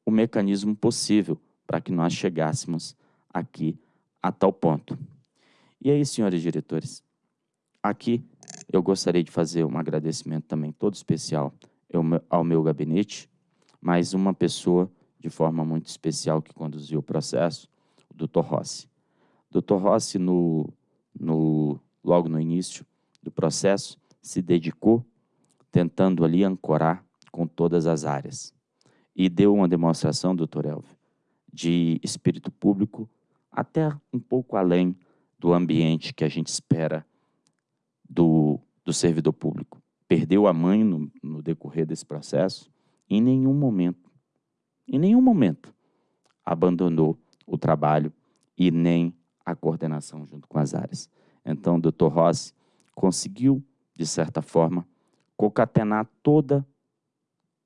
o mecanismo possível para que nós chegássemos aqui a tal ponto. E aí, senhores diretores, aqui eu gostaria de fazer um agradecimento também todo especial ao meu gabinete, mais uma pessoa de forma muito especial que conduziu o processo, o doutor Rossi. Doutor Rossi, no, no, logo no início do processo, se dedicou tentando ali ancorar com todas as áreas. E deu uma demonstração, doutor Elvio, de espírito público até um pouco além do ambiente que a gente espera do, do servidor público. Perdeu a mãe no, no decorrer desse processo, em nenhum momento em nenhum momento abandonou o trabalho e nem a coordenação junto com as áreas. Então, o Dr. Rossi conseguiu, de certa forma, concatenar toda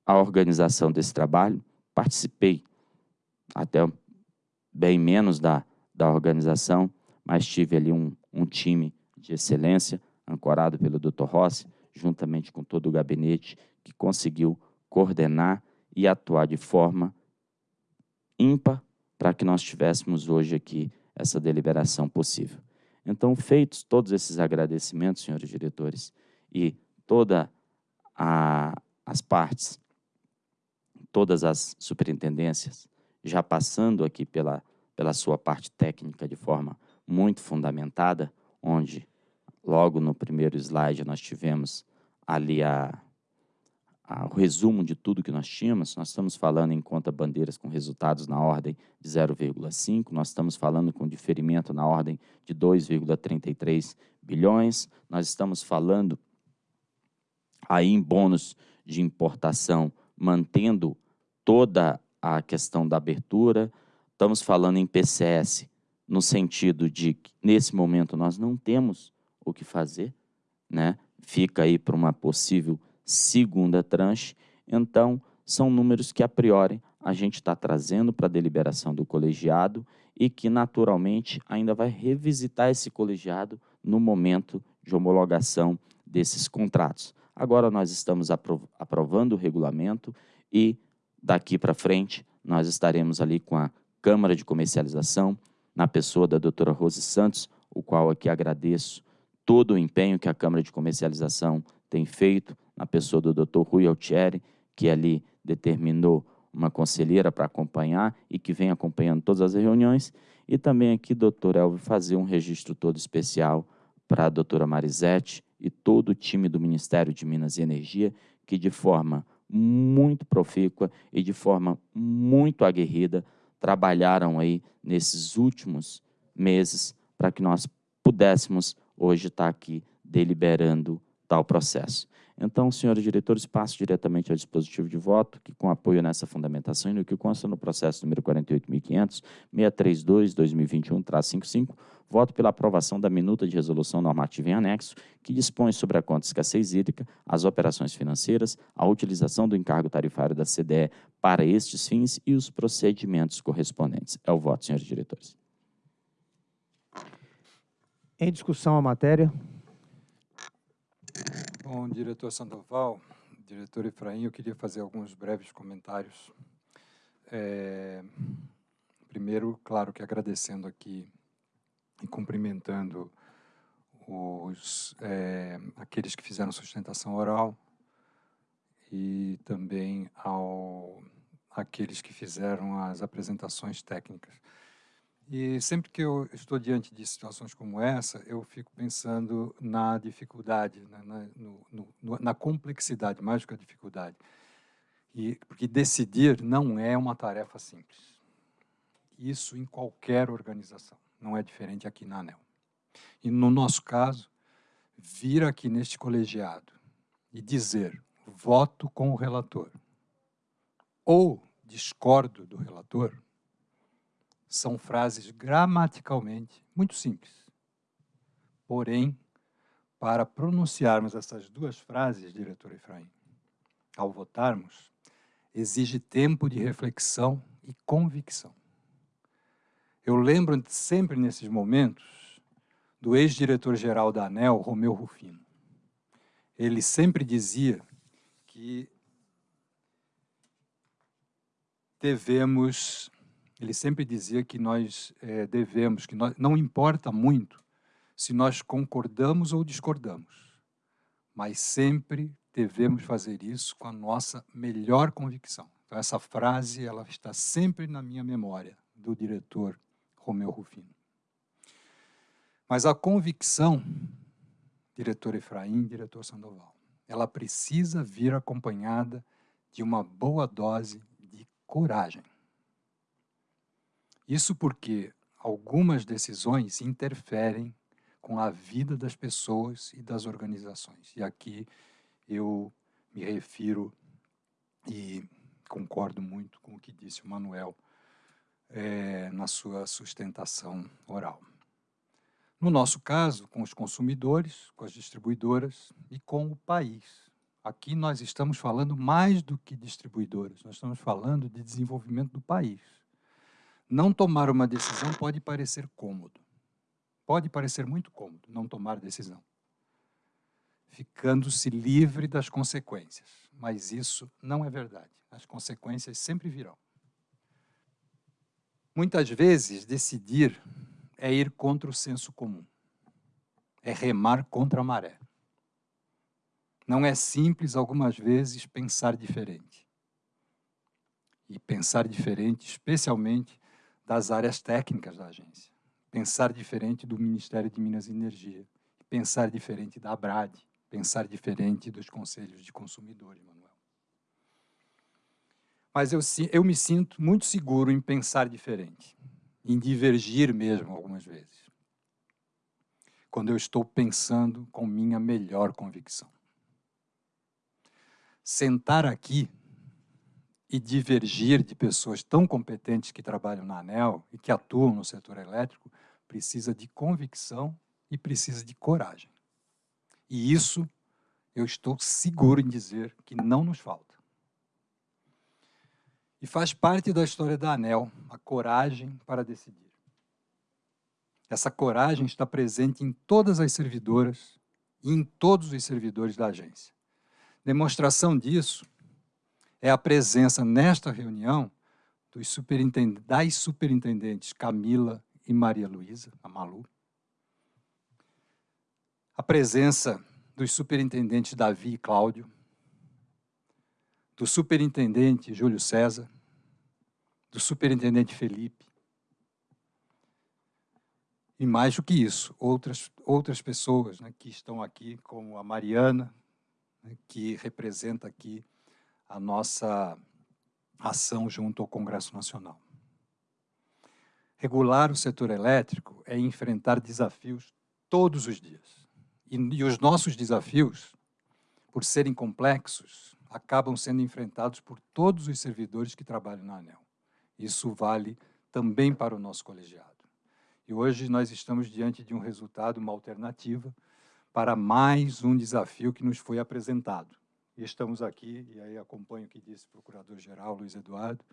a organização desse trabalho. Participei até bem menos da, da organização, mas tive ali um, um time de excelência, ancorado pelo Dr. Rossi, juntamente com todo o gabinete, que conseguiu coordenar e atuar de forma ímpar para que nós tivéssemos hoje aqui essa deliberação possível. Então, feitos todos esses agradecimentos, senhores diretores, e todas as partes, todas as superintendências, já passando aqui pela, pela sua parte técnica de forma muito fundamentada, onde logo no primeiro slide nós tivemos ali a, o resumo de tudo que nós tínhamos, nós estamos falando em conta bandeiras com resultados na ordem de 0,5, nós estamos falando com diferimento na ordem de 2,33 bilhões, nós estamos falando aí em bônus de importação, mantendo toda a questão da abertura, estamos falando em PCS, no sentido de que, nesse momento, nós não temos o que fazer, né? fica aí para uma possível segunda tranche. Então, são números que, a priori, a gente está trazendo para a deliberação do colegiado e que, naturalmente, ainda vai revisitar esse colegiado no momento de homologação desses contratos. Agora nós estamos aprovando o regulamento e, daqui para frente, nós estaremos ali com a Câmara de Comercialização, na pessoa da doutora Rose Santos, o qual aqui agradeço todo o empenho que a Câmara de Comercialização tem feito, na pessoa do Dr. Rui Altieri, que ali determinou uma conselheira para acompanhar e que vem acompanhando todas as reuniões, e também aqui, doutor Elvio, fazer um registro todo especial para a doutora Marisete e todo o time do Ministério de Minas e Energia, que de forma muito profícua e de forma muito aguerrida trabalharam aí nesses últimos meses para que nós pudéssemos hoje estar aqui deliberando tal processo. Então, senhores diretores, passo diretamente ao dispositivo de voto, que com apoio nessa fundamentação e no que consta no processo número 48.500-632-2021-55, voto pela aprovação da minuta de resolução normativa em anexo, que dispõe sobre a conta de escassez hídrica, as operações financeiras, a utilização do encargo tarifário da CDE para estes fins e os procedimentos correspondentes. É o voto, senhores diretores. Em discussão a matéria. Bom, diretor Sandoval, diretor Efraim, eu queria fazer alguns breves comentários. É, primeiro, claro que agradecendo aqui e cumprimentando os, é, aqueles que fizeram sustentação oral e também ao, aqueles que fizeram as apresentações técnicas. E sempre que eu estou diante de situações como essa, eu fico pensando na dificuldade, né, na, no, no, na complexidade, mais do que a dificuldade. E, porque decidir não é uma tarefa simples. Isso em qualquer organização, não é diferente aqui na ANEL. E no nosso caso, vir aqui neste colegiado e dizer voto com o relator ou discordo do relator, são frases gramaticalmente muito simples. Porém, para pronunciarmos essas duas frases, diretor Efraim, ao votarmos, exige tempo de reflexão e convicção. Eu lembro sempre nesses momentos do ex-diretor-geral da ANEL, Romeu Rufino. Ele sempre dizia que devemos, ele sempre dizia que nós é, devemos, que nós, não importa muito se nós concordamos ou discordamos, mas sempre devemos fazer isso com a nossa melhor convicção. Então, essa frase ela está sempre na minha memória, do diretor Romeu Rufino. Mas a convicção, diretor Efraim, diretor Sandoval, ela precisa vir acompanhada de uma boa dose de coragem. Isso porque algumas decisões interferem com a vida das pessoas e das organizações. E aqui eu me refiro e concordo muito com o que disse o Manuel é, na sua sustentação oral. No nosso caso, com os consumidores, com as distribuidoras e com o país. Aqui nós estamos falando mais do que distribuidoras, nós estamos falando de desenvolvimento do país. Não tomar uma decisão pode parecer cômodo. Pode parecer muito cômodo não tomar decisão, ficando-se livre das consequências. Mas isso não é verdade. As consequências sempre virão. Muitas vezes, decidir é ir contra o senso comum, é remar contra a maré. Não é simples, algumas vezes, pensar diferente. E pensar diferente, especialmente das áreas técnicas da agência pensar diferente do Ministério de Minas e Energia, pensar diferente da ABRAD, pensar diferente dos conselhos de consumidores, Manuel. Mas eu, eu me sinto muito seguro em pensar diferente, em divergir mesmo algumas vezes, quando eu estou pensando com minha melhor convicção. Sentar aqui e divergir de pessoas tão competentes que trabalham na ANEL e que atuam no setor elétrico precisa de convicção e precisa de coragem. E isso eu estou seguro em dizer que não nos falta. E faz parte da história da ANEL, a coragem para decidir. Essa coragem está presente em todas as servidoras e em todos os servidores da agência. Demonstração disso é a presença nesta reunião dos superintendentes, das superintendentes Camila e Maria Luísa, a Malu. A presença dos superintendentes Davi e Cláudio, do superintendente Júlio César, do superintendente Felipe, e mais do que isso, outras, outras pessoas né, que estão aqui, como a Mariana, né, que representa aqui a nossa ação junto ao Congresso Nacional. Regular o setor elétrico é enfrentar desafios todos os dias. E, e os nossos desafios, por serem complexos, acabam sendo enfrentados por todos os servidores que trabalham na ANEL. Isso vale também para o nosso colegiado. E hoje nós estamos diante de um resultado, uma alternativa, para mais um desafio que nos foi apresentado. E estamos aqui, e aí acompanho o que disse o Procurador-Geral Luiz Eduardo,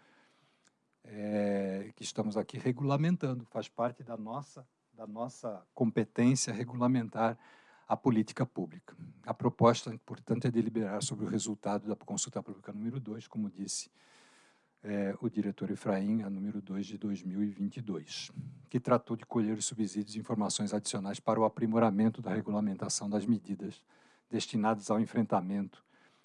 é, que estamos aqui regulamentando, faz parte da nossa, da nossa competência regulamentar a política pública. A proposta, portanto, é deliberar sobre o resultado da consulta pública número 2, como disse é, o diretor Efraim, a número 2 de 2022, que tratou de colher os subsídios e informações adicionais para o aprimoramento da regulamentação das medidas destinadas ao enfrentamento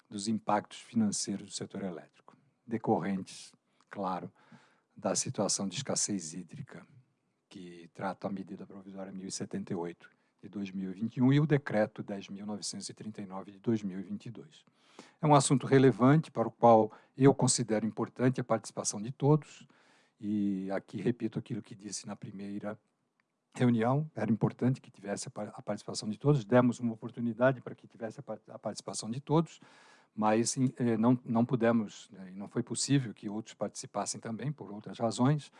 dos impactos financeiros do setor elétrico, decorrentes, claro, da situação de escassez hídrica, que trata a medida provisória 1078 de 2021 e o decreto 10.939 de 2022. É um assunto relevante para o qual eu considero importante a participação de todos, e aqui repito aquilo que disse na primeira reunião, era importante que tivesse a participação de todos, demos uma oportunidade para que tivesse a participação de todos, mas eh, não, não pudemos, né, não foi possível que outros participassem também, por outras razões,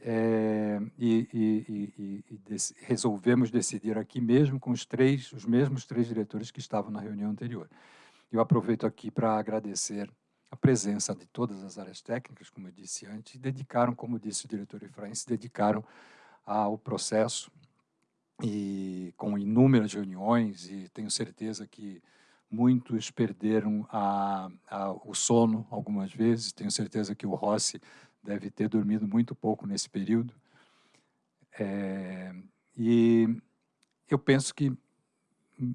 é, e, e, e, e dec resolvemos decidir aqui mesmo com os três, os mesmos três diretores que estavam na reunião anterior. Eu aproveito aqui para agradecer a presença de todas as áreas técnicas, como eu disse antes, e dedicaram, como disse o diretor Efraim, se dedicaram ao processo e com inúmeras reuniões e tenho certeza que muitos perderam a, a, o sono algumas vezes, tenho certeza que o Rossi deve ter dormido muito pouco nesse período. É, e eu penso que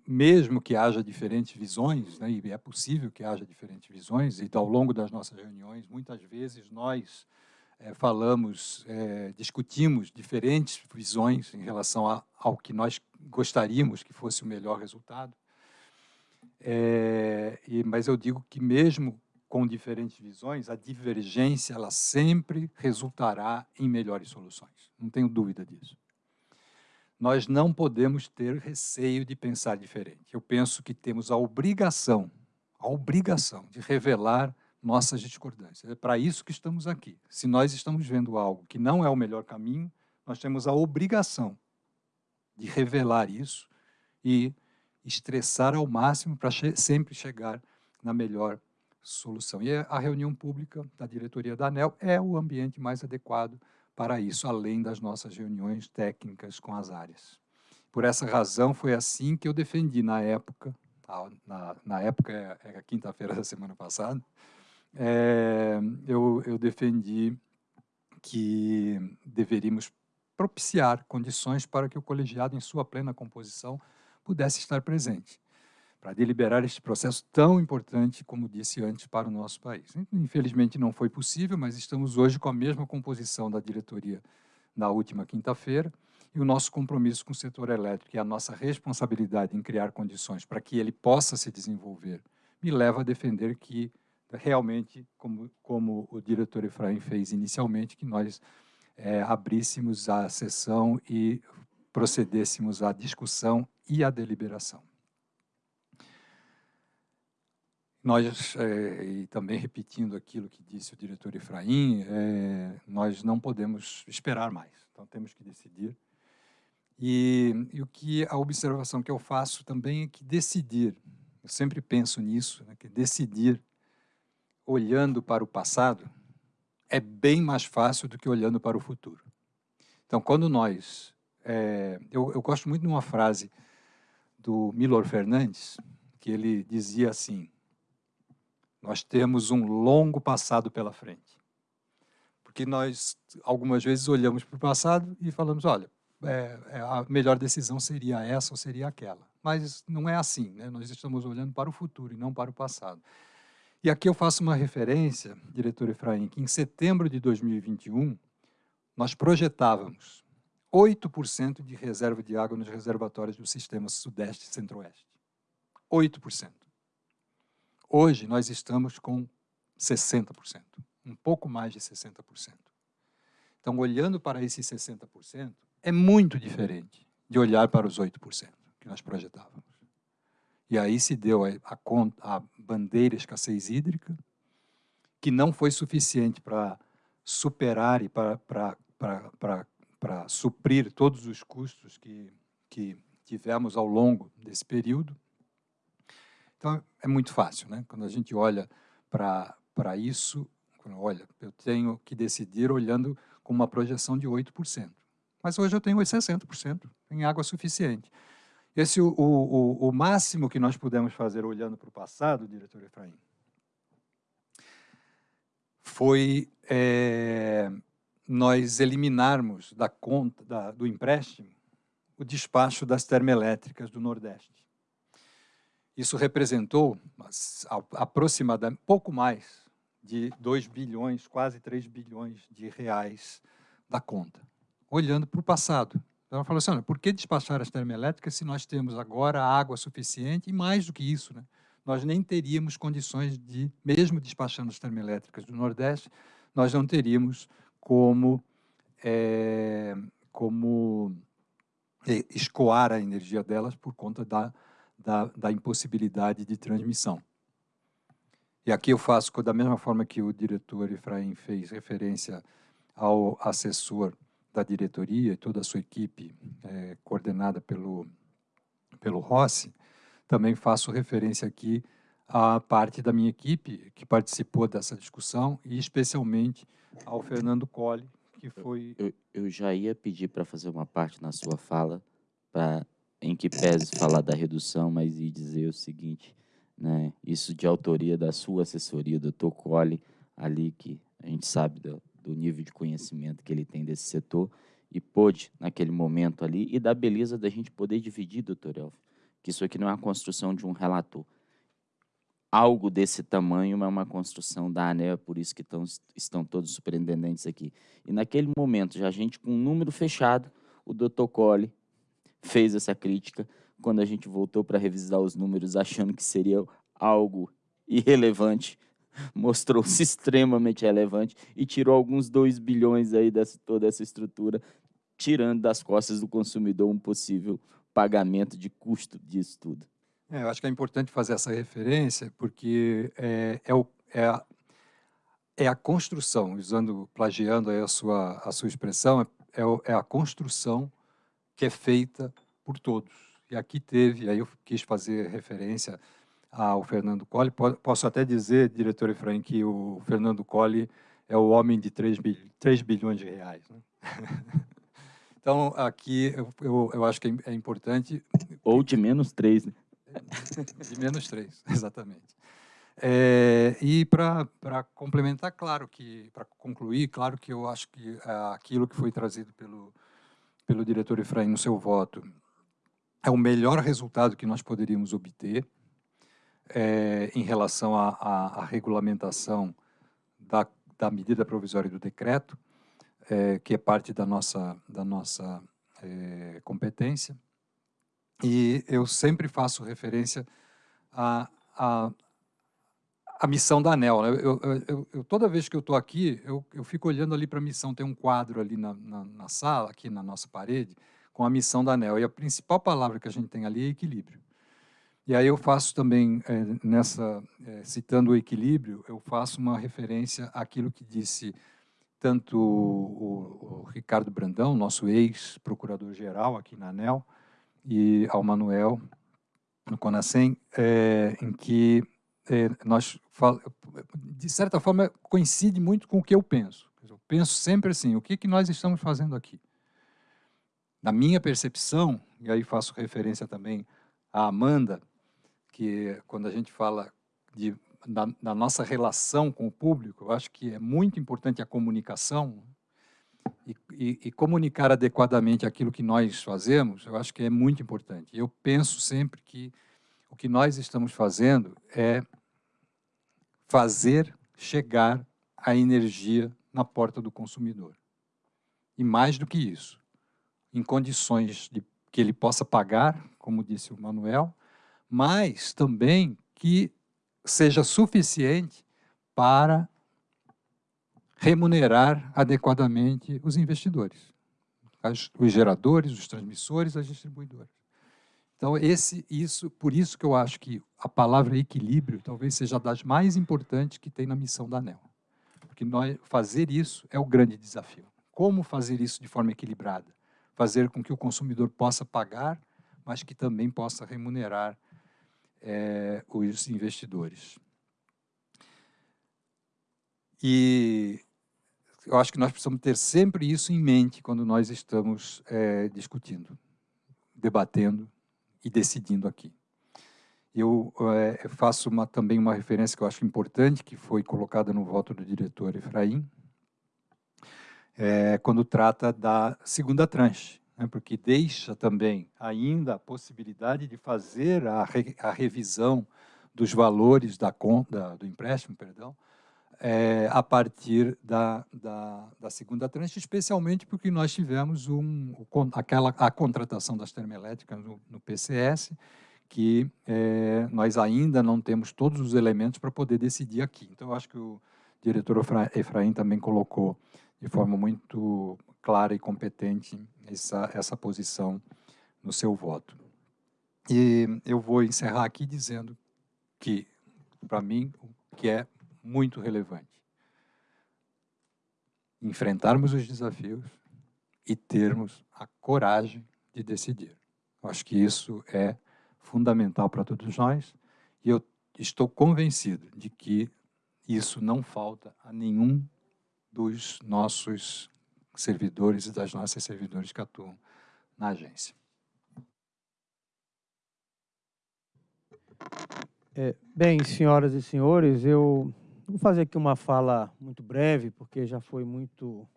mesmo que haja diferentes visões, né, e é possível que haja diferentes visões, e ao longo das nossas reuniões, muitas vezes nós é, falamos, é, discutimos diferentes visões em relação a, ao que nós gostaríamos que fosse o melhor resultado. É, e, mas eu digo que mesmo com diferentes visões, a divergência ela sempre resultará em melhores soluções. Não tenho dúvida disso. Nós não podemos ter receio de pensar diferente. Eu penso que temos a obrigação, a obrigação de revelar nossas discordâncias. É para isso que estamos aqui. Se nós estamos vendo algo que não é o melhor caminho, nós temos a obrigação de revelar isso e estressar ao máximo para che sempre chegar na melhor solução. E a reunião pública da diretoria da ANEL é o ambiente mais adequado para isso, além das nossas reuniões técnicas com as áreas. Por essa razão, foi assim que eu defendi na época, na, na época, é, é a quinta-feira da semana passada, é, eu, eu defendi que deveríamos propiciar condições para que o colegiado, em sua plena composição, pudesse estar presente, para deliberar este processo tão importante, como disse antes, para o nosso país. Infelizmente não foi possível, mas estamos hoje com a mesma composição da diretoria na última quinta-feira, e o nosso compromisso com o setor elétrico e a nossa responsabilidade em criar condições para que ele possa se desenvolver, me leva a defender que realmente, como, como o diretor Efraim fez inicialmente, que nós é, abríssemos a sessão e procedêssemos à discussão e à deliberação. Nós, é, e também repetindo aquilo que disse o diretor Efraim, é, nós não podemos esperar mais, então temos que decidir. E, e, o que a observação que eu faço também é que decidir, eu sempre penso nisso, né, que decidir olhando para o passado é bem mais fácil do que olhando para o futuro. Então, quando nós... É, eu, eu gosto muito de uma frase do Milor Fernandes, que ele dizia assim, nós temos um longo passado pela frente. Porque nós, algumas vezes, olhamos para o passado e falamos, olha, é, é, a melhor decisão seria essa ou seria aquela. Mas não é assim, né? nós estamos olhando para o futuro e não para o passado. E aqui eu faço uma referência, diretor Efraim, que em setembro de 2021, nós projetávamos 8% de reserva de água nos reservatórios do sistema Sudeste e Centro-Oeste. 8%. Hoje, nós estamos com 60%, um pouco mais de 60%. Então, olhando para esses 60%, é muito diferente de olhar para os 8% que nós projetávamos. E aí se deu a, a, a bandeira escassez hídrica, que não foi suficiente para superar e para suprir todos os custos que, que tivemos ao longo desse período. Então, é muito fácil, né? Quando a gente olha para isso, olha, eu tenho que decidir olhando com uma projeção de 8%. Mas hoje eu tenho 60% em água suficiente. Esse o, o, o máximo que nós pudemos fazer olhando para o passado, diretor Efraim, foi é, nós eliminarmos da conta da, do empréstimo o despacho das termoelétricas do Nordeste. Isso representou aproximadamente pouco mais de 2 bilhões, quase 3 bilhões de reais da conta, olhando para o passado. Então, ela falou assim, por que despachar as termoelétricas se nós temos agora água suficiente e mais do que isso, né? nós nem teríamos condições de, mesmo despachando as termoelétricas do Nordeste, nós não teríamos como, é, como escoar a energia delas por conta da, da, da impossibilidade de transmissão. E aqui eu faço da mesma forma que o diretor Efraim fez referência ao assessor da diretoria e toda a sua equipe, é, coordenada pelo, pelo Rossi, também faço referência aqui a parte da minha equipe que participou dessa discussão e especialmente ao Fernando Colli, que foi... Eu, eu já ia pedir para fazer uma parte na sua fala, para em que pese falar da redução, mas e dizer o seguinte, né, isso de autoria da sua assessoria, doutor Colli, ali que a gente sabe do, do nível de conhecimento que ele tem desse setor, e pôde, naquele momento ali, e da beleza da gente poder dividir, doutor Elvio, que isso aqui não é a construção de um relator. Algo desse tamanho é uma construção da ANEL, é por isso que estão, estão todos os superintendentes aqui. E naquele momento, já a gente com um número fechado, o doutor Colli fez essa crítica, quando a gente voltou para revisar os números, achando que seria algo irrelevante, mostrou-se extremamente relevante e tirou alguns 2 bilhões aí dessa toda essa estrutura, tirando das costas do consumidor um possível pagamento de custo disso tudo. É, eu acho que é importante fazer essa referência, porque é, é, o, é, a, é a construção, usando, plagiando a sua, a sua expressão, é, é, é a construção que é feita por todos. E aqui teve, aí eu quis fazer referência ao Fernando Colli. Posso até dizer, diretor Efraim, que o Fernando Colli é o homem de 3, 3 bilhões de reais. Né? então, aqui eu, eu, eu, acho que é importante... Ou de menos 3, né? De menos 3, exatamente. É, e para complementar, claro que, para concluir, claro que eu acho que é, aquilo que foi trazido pelo, pelo diretor Efraim no seu voto é o melhor resultado que nós poderíamos obter é, em relação à, regulamentação da, da, medida provisória do decreto, é, que é parte da nossa, da nossa competência. E eu sempre faço referência à, à, à missão da ANEL. Né? Eu, eu, eu, toda vez que eu estou aqui, eu, eu fico olhando ali para a missão, tem um quadro ali na, na, na sala, aqui na nossa parede, com a missão da ANEL. E a principal palavra que a gente tem ali é equilíbrio. E aí eu faço também, é, nessa, é, citando o equilíbrio, eu faço uma referência àquilo que disse tanto o, o Ricardo Brandão, nosso ex-procurador-geral aqui na ANEL, e ao Manuel, no Conacem, é, em que é, nós, de certa forma, coincide muito com o que eu penso. Eu penso sempre assim, o que, que nós estamos fazendo aqui? Na minha percepção, e aí faço referência também à Amanda, que quando a gente fala de, da, da, nossa relação com o público, eu acho que é muito importante a comunicação e, e, e, comunicar adequadamente aquilo que nós fazemos, eu acho que é muito importante. Eu penso sempre que o que nós estamos fazendo é fazer chegar a energia na porta do consumidor. E mais do que isso, em condições de que ele possa pagar, como disse o Manuel, mas também que seja suficiente para remunerar adequadamente os investidores, os geradores, os transmissores, as distribuidoras. Então, esse, isso, por isso que eu acho que a palavra equilíbrio talvez seja das mais importantes que tem na missão da ANEL. Porque nós, fazer isso é o grande desafio. Como fazer isso de forma equilibrada? Fazer com que o consumidor possa pagar, mas que também possa remunerar é, os investidores. E eu acho que nós precisamos ter sempre isso em mente quando nós estamos é, discutindo, debatendo e decidindo aqui. Eu é, faço uma, também uma referência que eu acho importante, que foi colocada no voto do diretor Efraim, é, quando trata da segunda tranche, né, porque deixa também ainda a possibilidade de fazer a, re, a revisão dos valores da conta, do empréstimo, perdão, é, a partir da, da, da, segunda tranche, especialmente porque nós tivemos um, aquela, a contratação das termoelétricas no, no PCS, que é, nós ainda não temos todos os elementos para poder decidir aqui. Então, eu acho que o diretor Efraim também colocou de forma muito clara e competente essa, essa posição no seu voto. E eu vou encerrar aqui dizendo que, para mim, o que é muito relevante, enfrentarmos os desafios e termos a coragem de decidir. Acho que isso é fundamental para todos nós e eu estou convencido de que isso não falta a nenhum dos nossos servidores e das nossas servidores que atuam na agência. É, bem, senhoras e senhores, eu vou fazer aqui uma fala muito breve, porque já foi muito,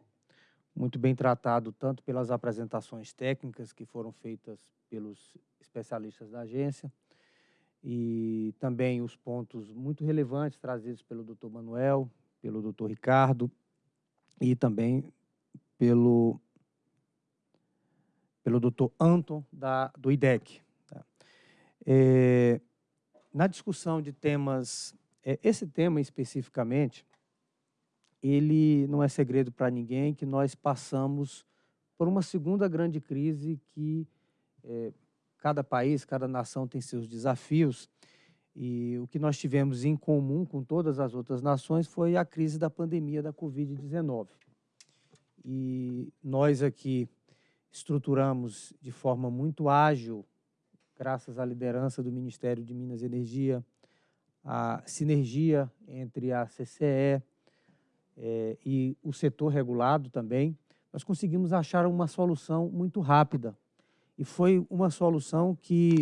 muito bem tratado, tanto pelas apresentações técnicas que foram feitas pelos especialistas da agência, e também os pontos muito relevantes trazidos pelo doutor Manuel, pelo doutor Ricardo, e também pelo, pelo doutor Anton, da, do IDEC. Tá? É, na discussão de temas, é, esse tema especificamente, ele não é segredo para ninguém que nós passamos por uma segunda grande crise que é, cada país, cada nação tem seus desafios, e o que nós tivemos em comum com todas as outras nações foi a crise da pandemia da Covid-19. E nós aqui estruturamos de forma muito ágil graças à liderança do Ministério de Minas e Energia, a sinergia entre a CCE é, e o setor regulado também, nós conseguimos achar uma solução muito rápida. E foi uma solução que,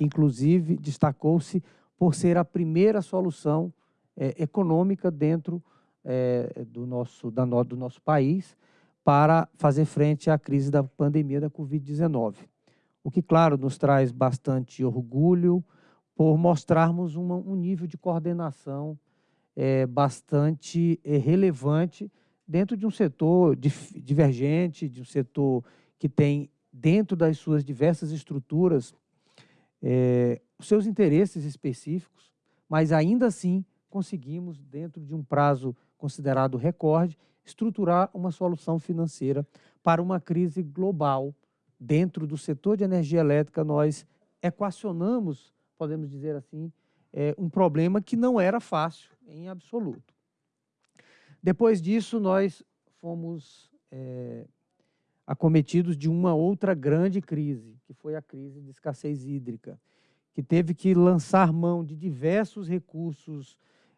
inclusive, destacou-se por ser a primeira solução é, econômica dentro é, do, nosso, da, do nosso país para fazer frente à crise da pandemia da Covid-19 o que, claro, nos traz bastante orgulho por mostrarmos uma, um nível de coordenação é, bastante é, relevante dentro de um setor dif, divergente, de um setor que tem, dentro das suas diversas estruturas, é, seus interesses específicos, mas ainda assim conseguimos, dentro de um prazo considerado recorde, estruturar uma solução financeira para uma crise global. Dentro do setor de energia elétrica, nós equacionamos, podemos dizer assim, é, um problema que não era fácil em absoluto. Depois disso, nós fomos é, acometidos de uma outra grande crise, que foi a crise de escassez hídrica, que teve que lançar mão de diversos recursos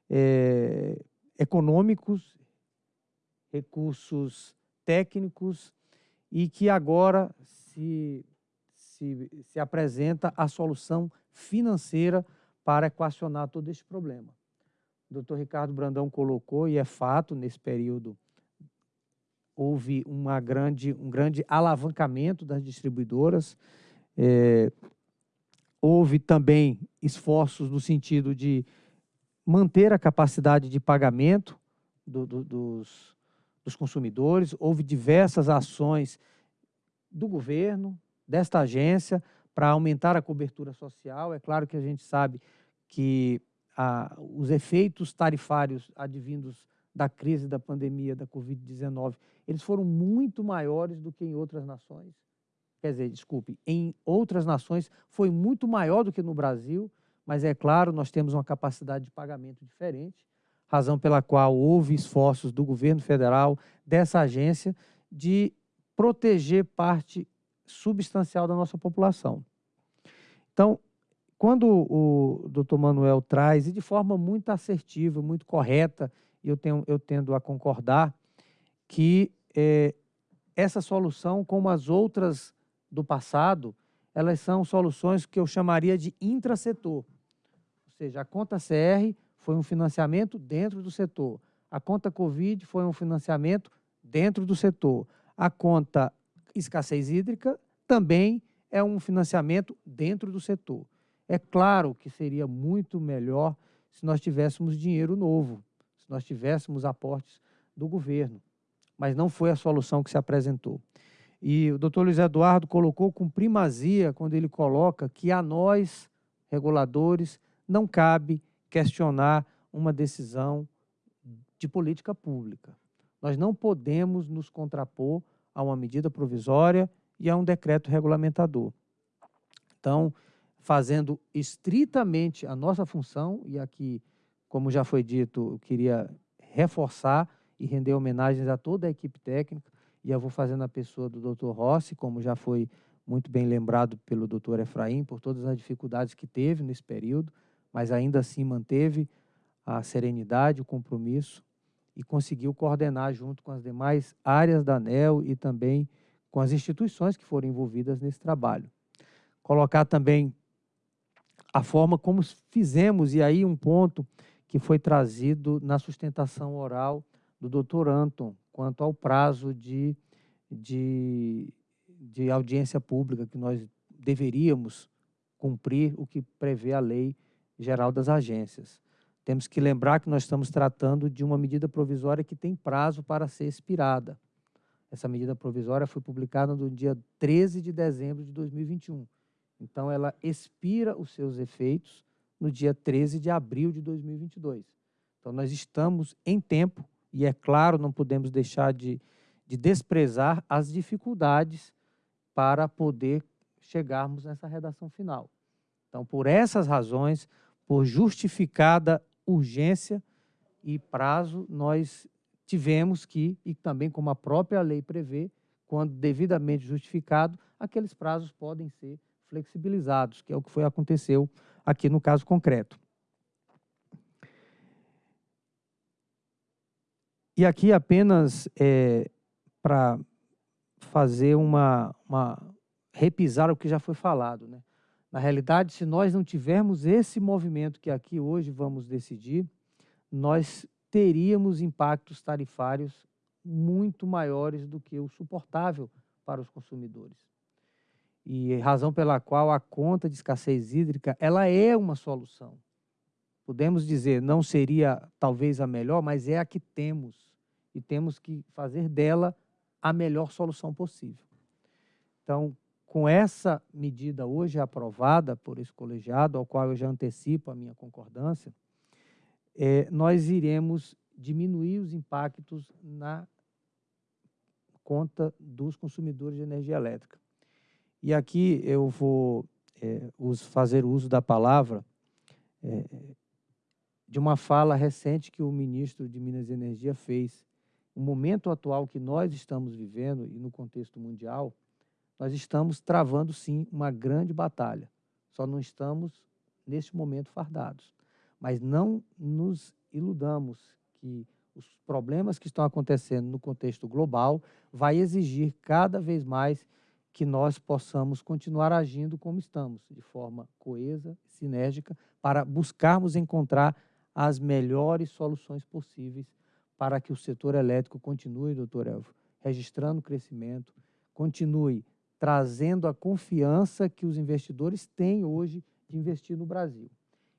é, econômicos, recursos técnicos, e que agora se, se, se apresenta a solução financeira para equacionar todo este problema. O doutor Ricardo Brandão colocou, e é fato, nesse período houve uma grande, um grande alavancamento das distribuidoras, é, houve também esforços no sentido de manter a capacidade de pagamento do, do, dos, dos consumidores, houve diversas ações do governo, desta agência, para aumentar a cobertura social. É claro que a gente sabe que os efeitos tarifários advindos da crise da pandemia da Covid-19, eles foram muito maiores do que em outras nações. Quer dizer, desculpe, em outras nações foi muito maior do que no Brasil, mas é claro, nós temos uma capacidade de pagamento diferente, razão pela qual houve esforços do governo federal, dessa agência, de proteger parte substancial da nossa população. Então, quando o doutor Manuel traz, e de forma muito assertiva, muito correta, eu, tenho, eu tendo a concordar, que é, essa solução, como as outras do passado, elas são soluções que eu chamaria de intrasetor. Ou seja, a conta CR foi um financiamento dentro do setor. A conta Covid foi um financiamento dentro do setor a conta escassez hídrica também é um financiamento dentro do setor. É claro que seria muito melhor se nós tivéssemos dinheiro novo, se nós tivéssemos aportes do governo, mas não foi a solução que se apresentou. E o doutor Luiz Eduardo colocou com primazia quando ele coloca que a nós, reguladores, não cabe questionar uma decisão de política pública. Nós não podemos nos contrapor a uma medida provisória e a um decreto regulamentador. Então, fazendo estritamente a nossa função, e aqui, como já foi dito, eu queria reforçar e render homenagens a toda a equipe técnica, e eu vou fazendo a pessoa do Dr. Rossi, como já foi muito bem lembrado pelo Dr. Efraim, por todas as dificuldades que teve nesse período, mas ainda assim manteve a serenidade, o compromisso e conseguiu coordenar junto com as demais áreas da ANEL e também com as instituições que foram envolvidas nesse trabalho. Colocar também a forma como fizemos, e aí um ponto que foi trazido na sustentação oral do doutor Anton, quanto ao prazo de, de, de audiência pública que nós deveríamos cumprir o que prevê a Lei Geral das Agências. Temos que lembrar que nós estamos tratando de uma medida provisória que tem prazo para ser expirada. Essa medida provisória foi publicada no dia 13 de dezembro de 2021. Então, ela expira os seus efeitos no dia 13 de abril de 2022. Então, nós estamos em tempo, e é claro, não podemos deixar de, de desprezar as dificuldades para poder chegarmos nessa redação final. Então, por essas razões, por justificada urgência e prazo, nós tivemos que, e também como a própria lei prevê, quando devidamente justificado, aqueles prazos podem ser flexibilizados, que é o que foi aconteceu aqui no caso concreto. E aqui apenas é, para fazer uma, uma repisar o que já foi falado, né? Na realidade, se nós não tivermos esse movimento que aqui hoje vamos decidir, nós teríamos impactos tarifários muito maiores do que o suportável para os consumidores. E razão pela qual a conta de escassez hídrica, ela é uma solução. Podemos dizer, não seria talvez a melhor, mas é a que temos. E temos que fazer dela a melhor solução possível. Então, com essa medida hoje aprovada por esse colegiado, ao qual eu já antecipo a minha concordância, é, nós iremos diminuir os impactos na conta dos consumidores de energia elétrica. E aqui eu vou é, fazer uso da palavra é, de uma fala recente que o ministro de Minas e Energia fez. O momento atual que nós estamos vivendo, e no contexto mundial, nós estamos travando, sim, uma grande batalha. Só não estamos, neste momento, fardados. Mas não nos iludamos que os problemas que estão acontecendo no contexto global vai exigir cada vez mais que nós possamos continuar agindo como estamos, de forma coesa, sinérgica, para buscarmos encontrar as melhores soluções possíveis para que o setor elétrico continue, doutor Elvio, registrando crescimento, continue trazendo a confiança que os investidores têm hoje de investir no Brasil.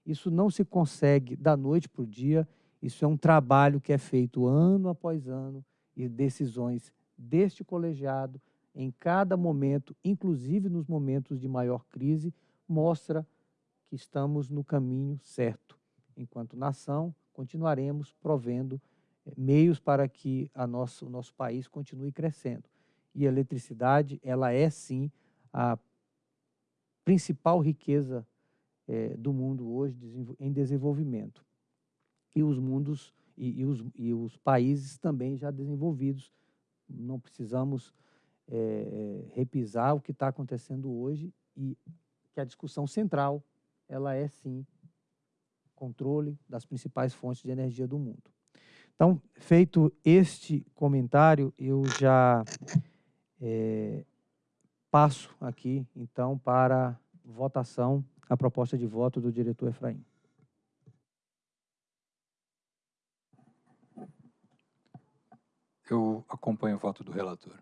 Isso não se consegue da noite para o dia, isso é um trabalho que é feito ano após ano e decisões deste colegiado em cada momento, inclusive nos momentos de maior crise, mostra que estamos no caminho certo. Enquanto nação, continuaremos provendo eh, meios para que nosso, o nosso país continue crescendo e a eletricidade, ela é sim a principal riqueza é, do mundo hoje em desenvolvimento. E os mundos e, e, os, e os países também já desenvolvidos. Não precisamos é, repisar o que está acontecendo hoje e que a discussão central ela é sim controle das principais fontes de energia do mundo. Então, feito este comentário, eu já é, passo aqui, então, para votação a proposta de voto do diretor Efraim. Eu acompanho o voto do relator.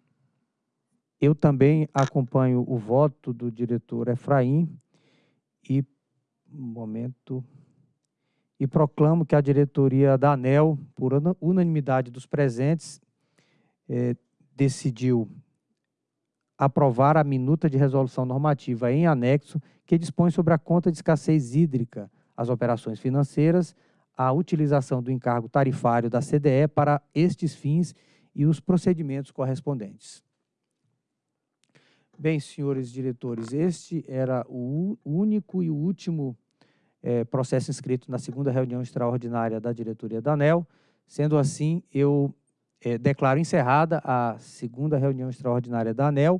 Eu também acompanho o voto do diretor Efraim e, um momento, e proclamo que a diretoria da ANEL, por unanimidade dos presentes, eh, decidiu aprovar a minuta de resolução normativa em anexo que dispõe sobre a conta de escassez hídrica, as operações financeiras, a utilização do encargo tarifário da CDE para estes fins e os procedimentos correspondentes. Bem, senhores diretores, este era o único e último é, processo inscrito na segunda reunião extraordinária da diretoria da ANEL. Sendo assim, eu é, declaro encerrada a segunda reunião extraordinária da ANEL